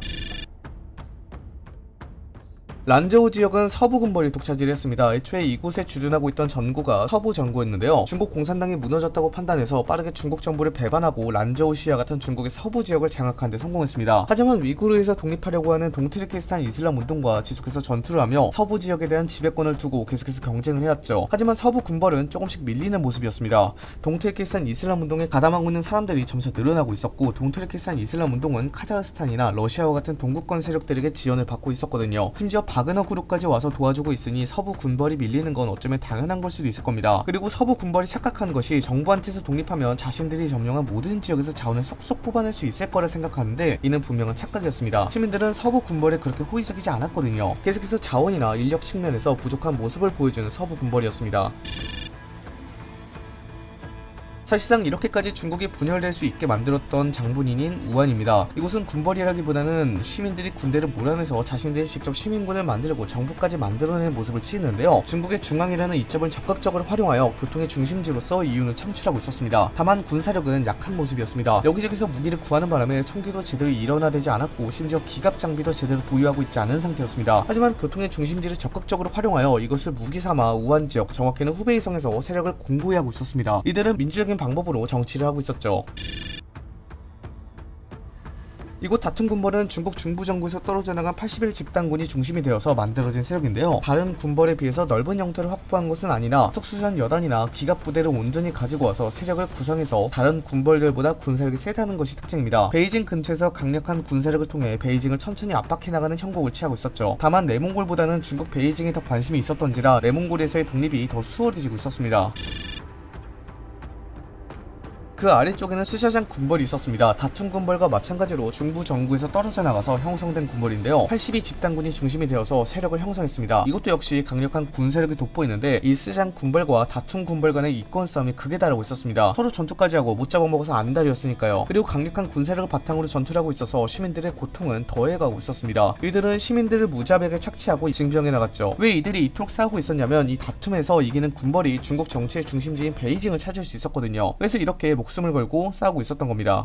란저우 지역은 서부 군벌이 독차지를 했습니다. 애초에 이곳에 주둔하고 있던 전구가 서부 전구였는데요. 중국 공산당이 무너졌다고 판단해서 빠르게 중국 정부를 배반하고 란저우 시안 같은 중국의 서부 지역을 장악하는 데 성공했습니다. 하지만 위구르에서 독립하려고 하는 동투르키스탄 이슬람 운동과 지속해서 전투를 하며 서부 지역에 대한 지배권을 두고 계속해서 경쟁을 해왔죠. 하지만 서부 군벌은 조금씩 밀리는 모습이었습니다. 동투르키스탄 이슬람 운동에 가담하고 있는 사람들이 점차 늘어나고 있었고 동투르키스탄 이슬람 운동은 카자흐스탄이나 러시아와 같은 동구권 세력들에게 지원을 받고 있었거든요. 심지어 바그너 그룹까지 와서 도와주고 있으니 서부 군벌이 밀리는 건 어쩌면 당연한 걸 수도 있을 겁니다. 그리고 서부 군벌이 착각한 것이 정부한테서 독립하면 자신들이 점령한 모든 지역에서 자원을 쏙쏙 뽑아낼 수 있을 거라 생각하는데 이는 분명한 착각이었습니다. 시민들은 서부 군벌에 그렇게 호의적이지 않았거든요. 계속해서 자원이나 인력 측면에서 부족한 모습을 보여주는 서부 군벌이었습니다. 사실상 이렇게까지 중국이 분열될 수 있게 만들었던 장본인인 우한입니다. 이곳은 군벌이라기보다는 시민들이 군대를 몰아내서 자신들이 직접 시민군을 만들고 정부까지 만들어내는 모습을 치는데요. 중국의 중앙이라는 이점을 적극적으로 활용하여 교통의 중심지로서 이윤을 창출하고 있었습니다. 다만 군사력은 약한 모습이었습니다. 여기저기서 무기를 구하는 바람에 총기도 제대로 일원화되지 않았고 심지어 기갑 장비도 제대로 보유하고 있지 않은 상태였습니다. 하지만 교통의 중심지를 적극적으로 활용하여 이것을 무기 삼아 우한 지역, 정확히는 후베이성에서 세력을 공고히 하고 있었습니다. 이들은 민주적인 방법으로 정치를 하고 있었죠. 이곳 다툼 군벌은 중국 중부 정부에서 떨어져 나간 80일 집단군이 중심이 되어서 만들어진 세력인데요. 다른 군벌에 비해서 넓은 영토를 확보한 것은 아니라 특수전 여단이나 기갑 부대를 온전히 가지고 와서 세력을 구성해서 다른 군벌들보다 군사력이 세다는 것이 특징입니다. 베이징 근처에서 강력한 군사력을 통해 베이징을 천천히 압박해 나가는 형국을 취하고 있었죠. 다만 내몽골보다는 중국 베이징에 더 관심이 있었던지라 내몽골에서의 독립이 더 수월해지고 있었습니다. 그 아래쪽에는 스샤장 군벌이 있었습니다. 다툰 군벌과 마찬가지로 중부 정부에서 떨어져 나가서 형성된 군벌인데요. 82 집단군이 중심이 되어서 세력을 형성했습니다. 이것도 역시 강력한 군세력이 돋보이는데 이 스샤장 군벌과 다툰 군벌 간의 이권 싸움이 극에 달하고 있었습니다. 서로 전투까지 하고 못 잡아먹어서 안달이었으니까요. 그리고 강력한 군세력을 바탕으로 전투를 하고 있어서 시민들의 고통은 더해가고 있었습니다. 이들은 시민들을 무자백에 착취하고 징병해 나갔죠. 왜 이들이 이토록 싸우고 있었냐면 이 다툼에서 이기는 군벌이 중국 정치의 중심지인 베이징을 차지할 수 있었거든요. 그래서 이렇게 목 숨을 걸고 싸우고 있었던 겁니다.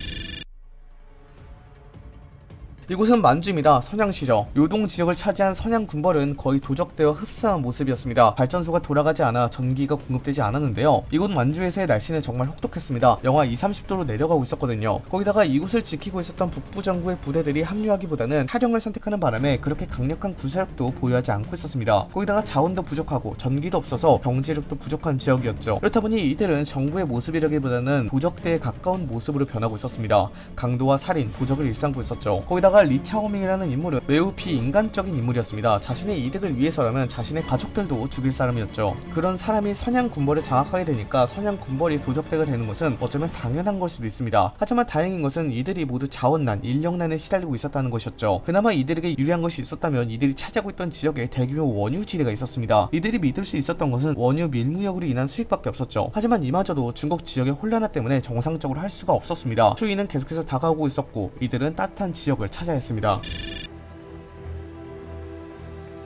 이곳은 만주입니다. 선양시죠. 요동 지역을 차지한 선양 군벌은 거의 도적대와 흡사한 모습이었습니다. 발전소가 돌아가지 않아 전기가 공급되지 않았는데요. 이곳 만주에서의 날씨는 정말 혹독했습니다. 영하 2, 30도로 내려가고 있었거든요. 거기다가 이곳을 지키고 있었던 북부 정부의 부대들이 합류하기보다는 탈영을 선택하는 바람에 그렇게 강력한 군사력도 보유하지 않고 있었습니다. 거기다가 자원도 부족하고 전기도 없어서 경제력도 부족한 지역이었죠. 그렇다 보니 이들은 정부의 모습이라기보다는 도적대에 가까운 모습으로 변하고 있었습니다. 강도와 살인, 도적을 일삼고 있었죠. 거기다가 리차오밍이라는 인물은 매우 비인간적인 인물이었습니다. 자신의 이득을 위해서라면 자신의 가족들도 죽일 사람이었죠. 그런 사람이 선양 군벌을 장악하게 되니까 선양 군벌이 도적대가 되는 것은 어쩌면 당연한 걸 수도 있습니다. 하지만 다행인 것은 이들이 모두 자원난, 인력난에 시달리고 있었다는 것이었죠. 그나마 이들에게 유리한 것이 있었다면 이들이 차지하고 있던 지역에 대규모 원유지대가 있었습니다. 이들이 믿을 수 있었던 것은 원유 밀무역으로 인한 수익밖에 없었죠. 하지만 이마저도 중국 지역의 혼란화 때문에 정상적으로 할 수가 없었습니다. 추위는 계속해서 다가오고 있었고 이들은 따뜻한 지역을 찾아 야 했습니다.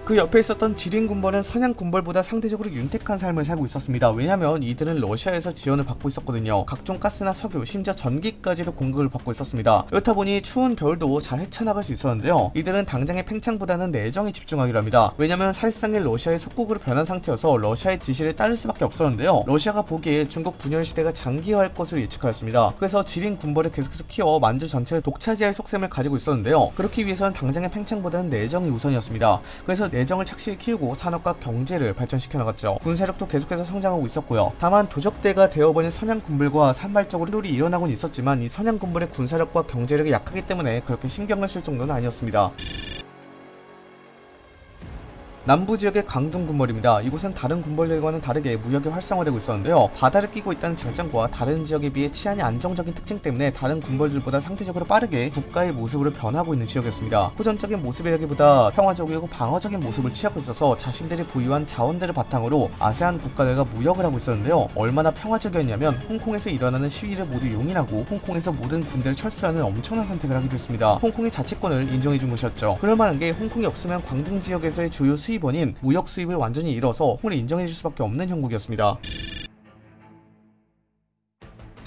그 옆에 있었던 지린 군벌은 선양 군벌보다 상대적으로 윤택한 삶을 살고 있었습니다. 왜냐면 이들은 러시아에서 지원을 받고 있었거든요. 각종 가스나 석유, 심지어 전기까지도 공급을 받고 있었습니다. 그렇다 보니 추운 겨울도 잘 헤쳐나갈 수 있었는데요. 이들은 당장의 팽창보다는 내정에 집중하기로 합니다. 왜냐면 사실상의 러시아의 속국으로 변한 상태여서 러시아의 지시를 따를 수밖에 없었는데요. 러시아가 보기에 중국 분열 시대가 장기화할 것으로 예측하였습니다. 그래서 지린 군벌을 계속해서 키워 만주 전체를 독차지할 속셈을 가지고 있었는데요. 그렇기 위해서는 당장의 팽창보다는 내정이 우선이었습니다. 그래서 내정을 착실히 키우고 산업과 경제를 발전시켜 나갔죠. 군세력도 계속해서 성장하고 있었고요. 다만 도적대가 되어버린 선양군불과 산발적으로 롤이 일어나곤 있었지만 이 선양군불의 군사력과 경제력이 약하기 때문에 그렇게 신경을 쓸 정도는 아니었습니다. 남부 지역의 강둥 군벌입니다. 이곳은 다른 군벌들과는 다르게 무역이 활성화되고 있었는데요. 바다를 끼고 있다는 장점과 다른 지역에 비해 치안이 안정적인 특징 때문에 다른 군벌들보다 상대적으로 빠르게 국가의 모습으로 변하고 있는 지역이었습니다. 호전적인 모습이라기보다 평화적이고 방어적인 모습을 취하고 있어서 자신들이 보유한 자원들을 바탕으로 아세안 국가들과 무역을 하고 있었는데요. 얼마나 평화적이었냐면 홍콩에서 일어나는 시위를 모두 용인하고 홍콩에서 모든 군대를 철수하는 엄청난 선택을 하기도 했습니다. 홍콩의 자치권을 인정해준 것이었죠. 그럴 만한 게 홍콩이 없으면 광둥 지역에서의 주요 수입 원인 무역 수입을 완전히 잃어서 홍콩을 인정해줄 수밖에 없는 형국이었습니다.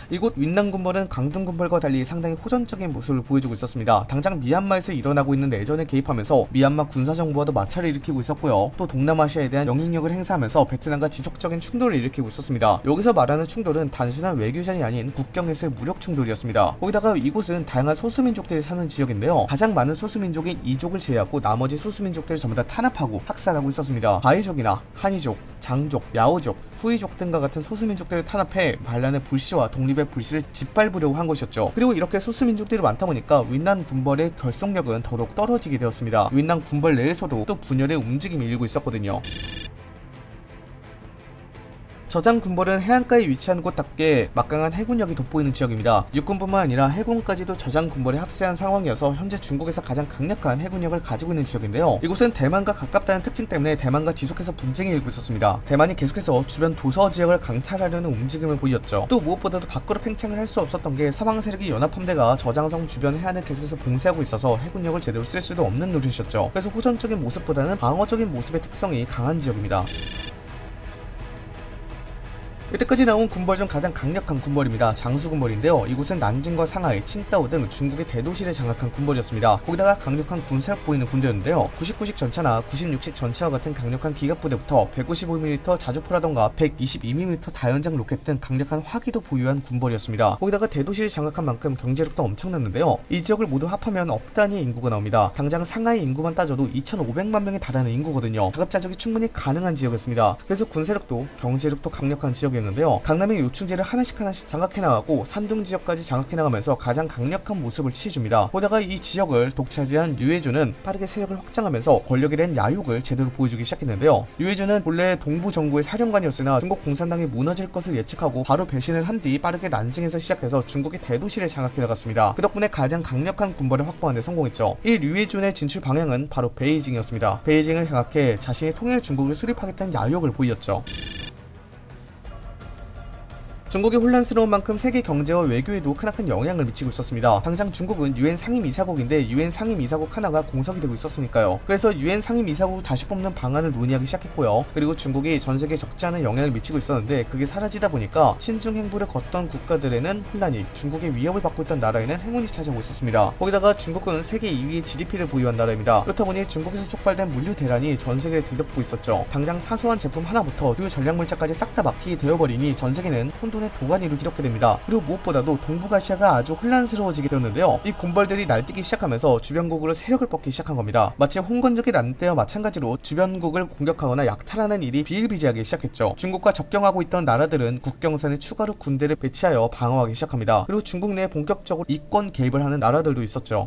이곳 윈난군벌은 강등군벌과 달리 상당히 호전적인 모습을 보여주고 있었습니다. 당장 미얀마에서 일어나고 있는 내전에 개입하면서 미얀마 군사정부와도 마찰을 일으키고 있었고요. 또 동남아시아에 대한 영향력을 행사하면서 베트남과 지속적인 충돌을 일으키고 있었습니다. 여기서 말하는 충돌은 단순한 외교전이 아닌 국경에서의 무력 충돌이었습니다. 거기다가 이곳은 다양한 소수민족들이 사는 지역인데요. 가장 많은 소수민족인 이족을 제외하고 나머지 소수민족들을 전부 다 탄압하고 학살하고 있었습니다. 바이족이나 한이족, 장족, 야오족, 후이족 등과 같은 소수민족들을 탄압해 반란의 불씨와 독립 의 불씨를 짓밟으려고 한 것이었죠. 그리고 이렇게 소수민족들이 많다 보니까 윈난 군벌의 결속력은 더욱 떨어지게 되었습니다. 윈난 군벌 내에서도 또 분열의 움직임이 일고 있었거든요. 저장 군벌은 해안가에 위치한 곳답게 막강한 해군력이 돋보이는 지역입니다. 육군뿐만 아니라 해군까지도 저장 군벌에 합세한 상황이어서 현재 중국에서 가장 강력한 해군력을 가지고 있는 지역인데요. 이곳은 대만과 가깝다는 특징 때문에 대만과 지속해서 분쟁이 일고 있었습니다. 대만이 계속해서 주변 도서 지역을 강탈하려는 움직임을 보였죠. 또 무엇보다도 밖으로 팽창을 할 수 없었던 게 서방 세력이 연합함대가 저장성 주변 해안을 계속해서 봉쇄하고 있어서 해군력을 제대로 쓸 수도 없는 노릇이었죠. 그래서 호전적인 모습보다는 방어적인 모습의 특성이 강한 지역입니다. 이때까지 나온 군벌 중 가장 강력한 군벌입니다. 장수군벌인데요. 이곳은 난징과 상하이, 칭다오 등 중국의 대도시를 장악한 군벌이었습니다. 거기다가 강력한 군사력 보이는 군대였는데요. 99식 전차나 96식 전차와 같은 강력한 기갑부대부터 155mm 자주포라던가 122mm 다연장 로켓 등 강력한 화기도 보유한 군벌이었습니다. 거기다가 대도시를 장악한 만큼 경제력도 엄청났는데요. 이 지역을 모두 합하면 억 단위의 인구가 나옵니다. 당장 상하이 인구만 따져도 2,500만 명에 달하는 인구거든요. 가급자족이 충분히 가능한 지역이었습니다. 그래서 군사력도 경제력도 강력한 지역이 었는데요. 강남의 요충지를 하나씩 하나씩 장악해 나가고 산둥 지역까지 장악해 나가면서 가장 강력한 모습을 취해줍니다. 보다가 이 지역을 독차지한 류해주는 빠르게 세력을 확장하면서 권력에 대한 야욕을 제대로 보여주기 시작했는데요. 류해주는 본래 동부 정부의 사령관이었으나 중국 공산당이 무너질 것을 예측하고 바로 배신을 한 뒤 빠르게 난징에서 시작해서 중국의 대도시를 장악해 나갔습니다. 그 덕분에 가장 강력한 군벌을 확보하는 데 성공했죠. 이 류해준의 진출 방향은 바로 베이징이었습니다. 베이징을 장악해 자신의 통일 중국을 수립하겠다는 야욕을 보였죠. 중국이 혼란스러운 만큼 세계 경제와 외교에도 크나큰 영향을 미치고 있었습니다. 당장 중국은 유엔 상임이사국인데 유엔 상임이사국 하나가 공석이 되고 있었으니까요. 그래서 유엔 상임이사국을 다시 뽑는 방안을 논의하기 시작했고요. 그리고 중국이 전 세계에 적지 않은 영향을 미치고 있었는데 그게 사라지다 보니까 신중 행보를 걷던 국가들에는 혼란이, 중국의 위협을 받고 있던 나라에는 행운이 찾아오고 있었습니다. 거기다가 중국은 세계 2위의 GDP를 보유한 나라입니다. 그렇다 보니 중국에서 촉발된 물류 대란이 전 세계를 뒤덮고 있었죠. 당장 사소한 제품 하나부터 주요 전략물자까지 싹 다 막히게 되어버리니 전 세계는 혼돈 의 도가니로 뒤덮게 됩니다. 그리고 무엇보다도 동북아시아가 아주 혼란스러워지게 되었는데요. 이 군벌들이 날뛰기 시작하면서 주변국으로 세력을 뻗기 시작한 겁니다. 마치 홍건적이 난 때와 마찬가지로 주변국을 공격하거나 약탈하는 일이 비일비재하기 시작했죠. 중국과 접경하고 있던 나라들은 국경선에 추가로 군대를 배치하여 방어하기 시작합니다. 그리고 중국 내에 본격적으로 이권 개입을 하는 나라들도 있었죠.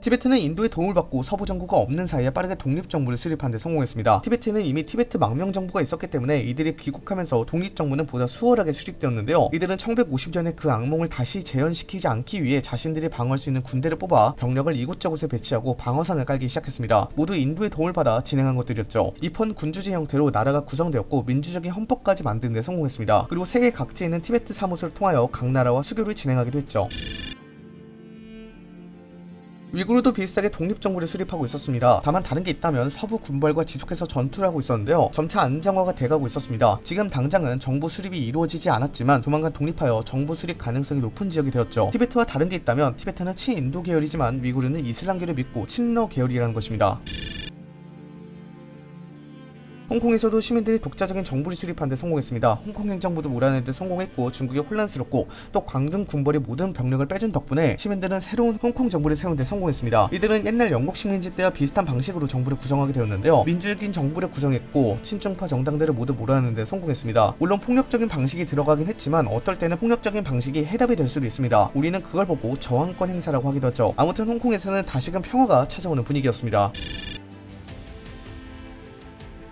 티베트는 인도의 도움을 받고 서부 정부가 없는 사이에 빠르게 독립정부를 수립하는 데 성공했습니다. 티베트는 이미 티베트 망명 정부가 있었기 때문에 이들이 귀국하면서 독립정부는 보다 수월하게 수립되었는데요. 이들은 1950년에 그 악몽을 다시 재현시키지 않기 위해 자신들이 방어할 수 있는 군대를 뽑아 병력을 이곳저곳에 배치하고 방어선을 깔기 시작했습니다. 모두 인도의 도움을 받아 진행한 것들이었죠. 이펀 군주제 형태로 나라가 구성되었고 민주적인 헌법까지 만드는 데 성공했습니다. 그리고 세계 각지에 있는 티베트 사무소를 통하여 각 나라와 수교를 진행하기도 했죠. 위구르도 비슷하게 독립정부를 수립하고 있었습니다. 다만 다른 게 있다면 서부 군벌과 지속해서 전투를 하고 있었는데요. 점차 안정화가 돼가고 있었습니다. 지금 당장은 정부 수립이 이루어지지 않았지만 조만간 독립하여 정부 수립 가능성이 높은 지역이 되었죠. 티베트와 다른 게 있다면 티베트는 친인도 계열이지만 위구르는 이슬람교를 믿고 친러 계열이라는 것입니다. 홍콩에서도 시민들이 독자적인 정부를 수립하는 데 성공했습니다. 홍콩 행정부도 몰아내는 데 성공했고 중국이 혼란스럽고 또 광둥 군벌이 모든 병력을 빼준 덕분에 시민들은 새로운 홍콩 정부를 세우는 데 성공했습니다. 이들은 옛날 영국 식민지 때와 비슷한 방식으로 정부를 구성하게 되었는데요. 민주적인 정부를 구성했고 친중파 정당들을 모두 몰아내는 데 성공했습니다. 물론 폭력적인 방식이 들어가긴 했지만 어떨 때는 폭력적인 방식이 해답이 될 수도 있습니다. 우리는 그걸 보고 저항권 행사라고 하기도 하죠. 아무튼 홍콩에서는 다시금 평화가 찾아오는 분위기였습니다.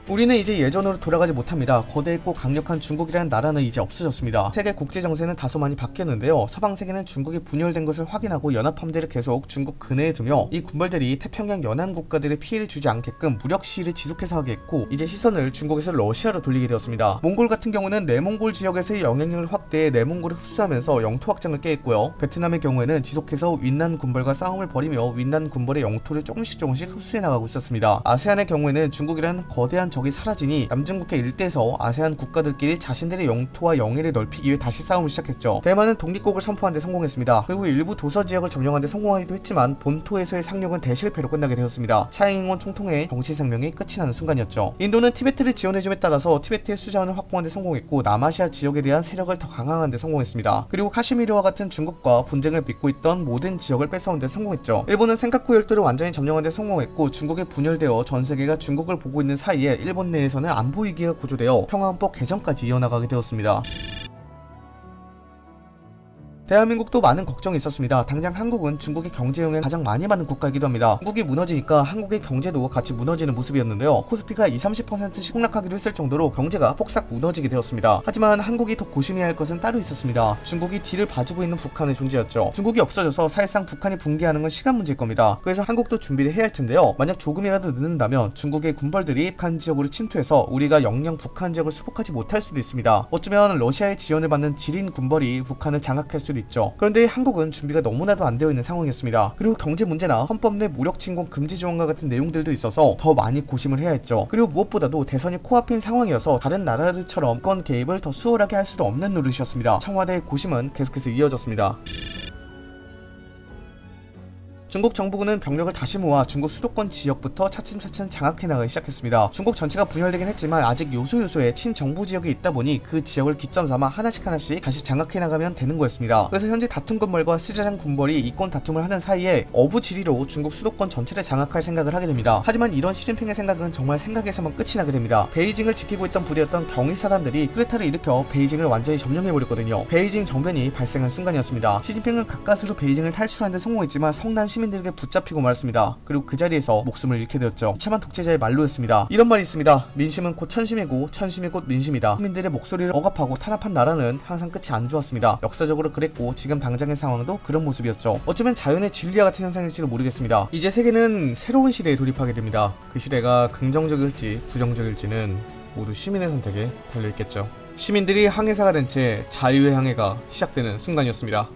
우리는 이제 예전으로 돌아가지 못합니다. 거대했고 강력한 중국이라는 나라는 이제 없어졌습니다. 세계 국제 정세는 다소 많이 바뀌었는데요. 서방 세계는 중국이 분열된 것을 확인하고 연합 함대를 계속 중국 근해에 두며 이 군벌들이 태평양 연안 국가들의 피해를 주지 않게끔 무력 시위를 지속해서 하게 했고 이제 시선을 중국에서 러시아로 돌리게 되었습니다. 몽골 같은 경우는 내몽골 지역에서의 영향력을 확대해 내몽골을 흡수하면서 영토 확장을 깨했고요. 베트남의 경우에는 지속해서 윈난 군벌과 싸움을 벌이며 윈난 군벌의 영토를 조금씩 조금씩 흡수해 나가고 있었습니다. 아세안의 경우에는 중국이라는 거대한 적이 사라지니 남중국해 일대에서 아세안 국가들끼리 자신들의 영토와 영해를 넓히기 위해 다시 싸움을 시작했죠. 대만은 독립국을 선포한 데 성공했습니다. 그리고 일부 도서 지역을 점령한 데 성공하기도 했지만 본토에서의 상륙은 대실패로 끝나게 되었습니다. 차잉잉원 총통의 정치 생명이 끝이 나는 순간이었죠. 인도는 티베트를 지원해줌에 따라서 티베트의 수자원을 확보한 데 성공했고 남아시아 지역에 대한 세력을 더 강화한 데 성공했습니다. 그리고 카시미르와 같은 중국과 분쟁을 빚고 있던 모든 지역을 뺏어온 데 성공했죠. 일본은 센카쿠 열도를 완전히 점령한 데 성공했고 중국에 분열되어 전 세계가 중국을 보고 있는 사이에 일본 내에서는 안보 위기가 고조되어 평화헌법 개정까지 이어나가게 되었습니다. 대한민국도 많은 걱정이 있었습니다. 당장 한국은 중국의 경제 영향을 가장 많이 받는 국가이기도 합니다. 한국이 무너지니까 한국의 경제도 같이 무너지는 모습이었는데요. 코스피가 20, 30%씩 폭락하기도 했을 정도로 경제가 폭삭 무너지게 되었습니다. 하지만 한국이 더 고심해야 할 것은 따로 있었습니다. 중국이 뒤를 봐주고 있는 북한의 존재였죠. 중국이 없어져서 사실상 북한이 붕괴하는 건 시간 문제일 겁니다. 그래서 한국도 준비를 해야 할 텐데요. 만약 조금이라도 늦는다면 중국의 군벌들이 북한 지역으로 침투해서 우리가 영영 북한 지역을 수복하지 못할 수도 있습니다. 어쩌면 러시아의 지원을 받는 지린 군벌이 북한을 장악할 수도 있죠. 그런데 한국은 준비가 너무나도 안 되어 있는 상황이었습니다. 그리고 경제 문제나 헌법 내 무력 침공 금지 조항과 같은 내용들도 있어서 더 많이 고심을 해야 했죠. 그리고 무엇보다도 대선이 코앞인 상황이어서 다른 나라들처럼 건 개입을 더 수월하게 할 수도 없는 노릇이었습니다. 청와대의 고심은 계속해서 이어졌습니다. 중국 정부군은 병력을 다시 모아 중국 수도권 지역부터 차츰차츰 장악해 나가기 시작했습니다. 중국 전체가 분열되긴 했지만 아직 요소요소에 친정부 지역이 있다 보니 그 지역을 기점 삼아 하나씩 하나씩 다시 장악해 나가면 되는 거였습니다. 그래서 현재 다툰 군벌과 스자장 군벌이 이권 다툼을 하는 사이에 어부지리로 중국 수도권 전체를 장악할 생각을 하게 됩니다. 하지만 이런 시진핑의 생각은 정말 생각에서만 끝이 나게 됩니다. 베이징을 지키고 있던 부대였던 경위사단들이 쿠데타를 일으켜 베이징을 완전히 점령해버렸거든요. 베이징 정변이 발생한 순간이었습니다. 시진핑은 가까스로 베이징을 탈출하는 데 성공했지만 성난 시민들에게 붙잡히고 말았습니다. 그리고 그 자리에서 목숨을 잃게 되었죠. 참한 독재자의 말로였습니다. 이런 말이 있습니다. 민심은 곧 천심이고 천심이 곧 민심이다. 시민들의 목소리를 억압하고 탄압한 나라는 항상 끝이 안 좋았습니다. 역사적으로 그랬고 지금 당장의 상황도 그런 모습이었죠. 어쩌면 자연의 진리와 같은 현상일지도 모르겠습니다. 이제 세계는 새로운 시대에 돌입하게 됩니다. 그 시대가 긍정적일지 부정적일지는 모두 시민의 선택에 달려있겠죠. 시민들이 항해사가 된 채 자유의 항해가 시작되는 순간이었습니다.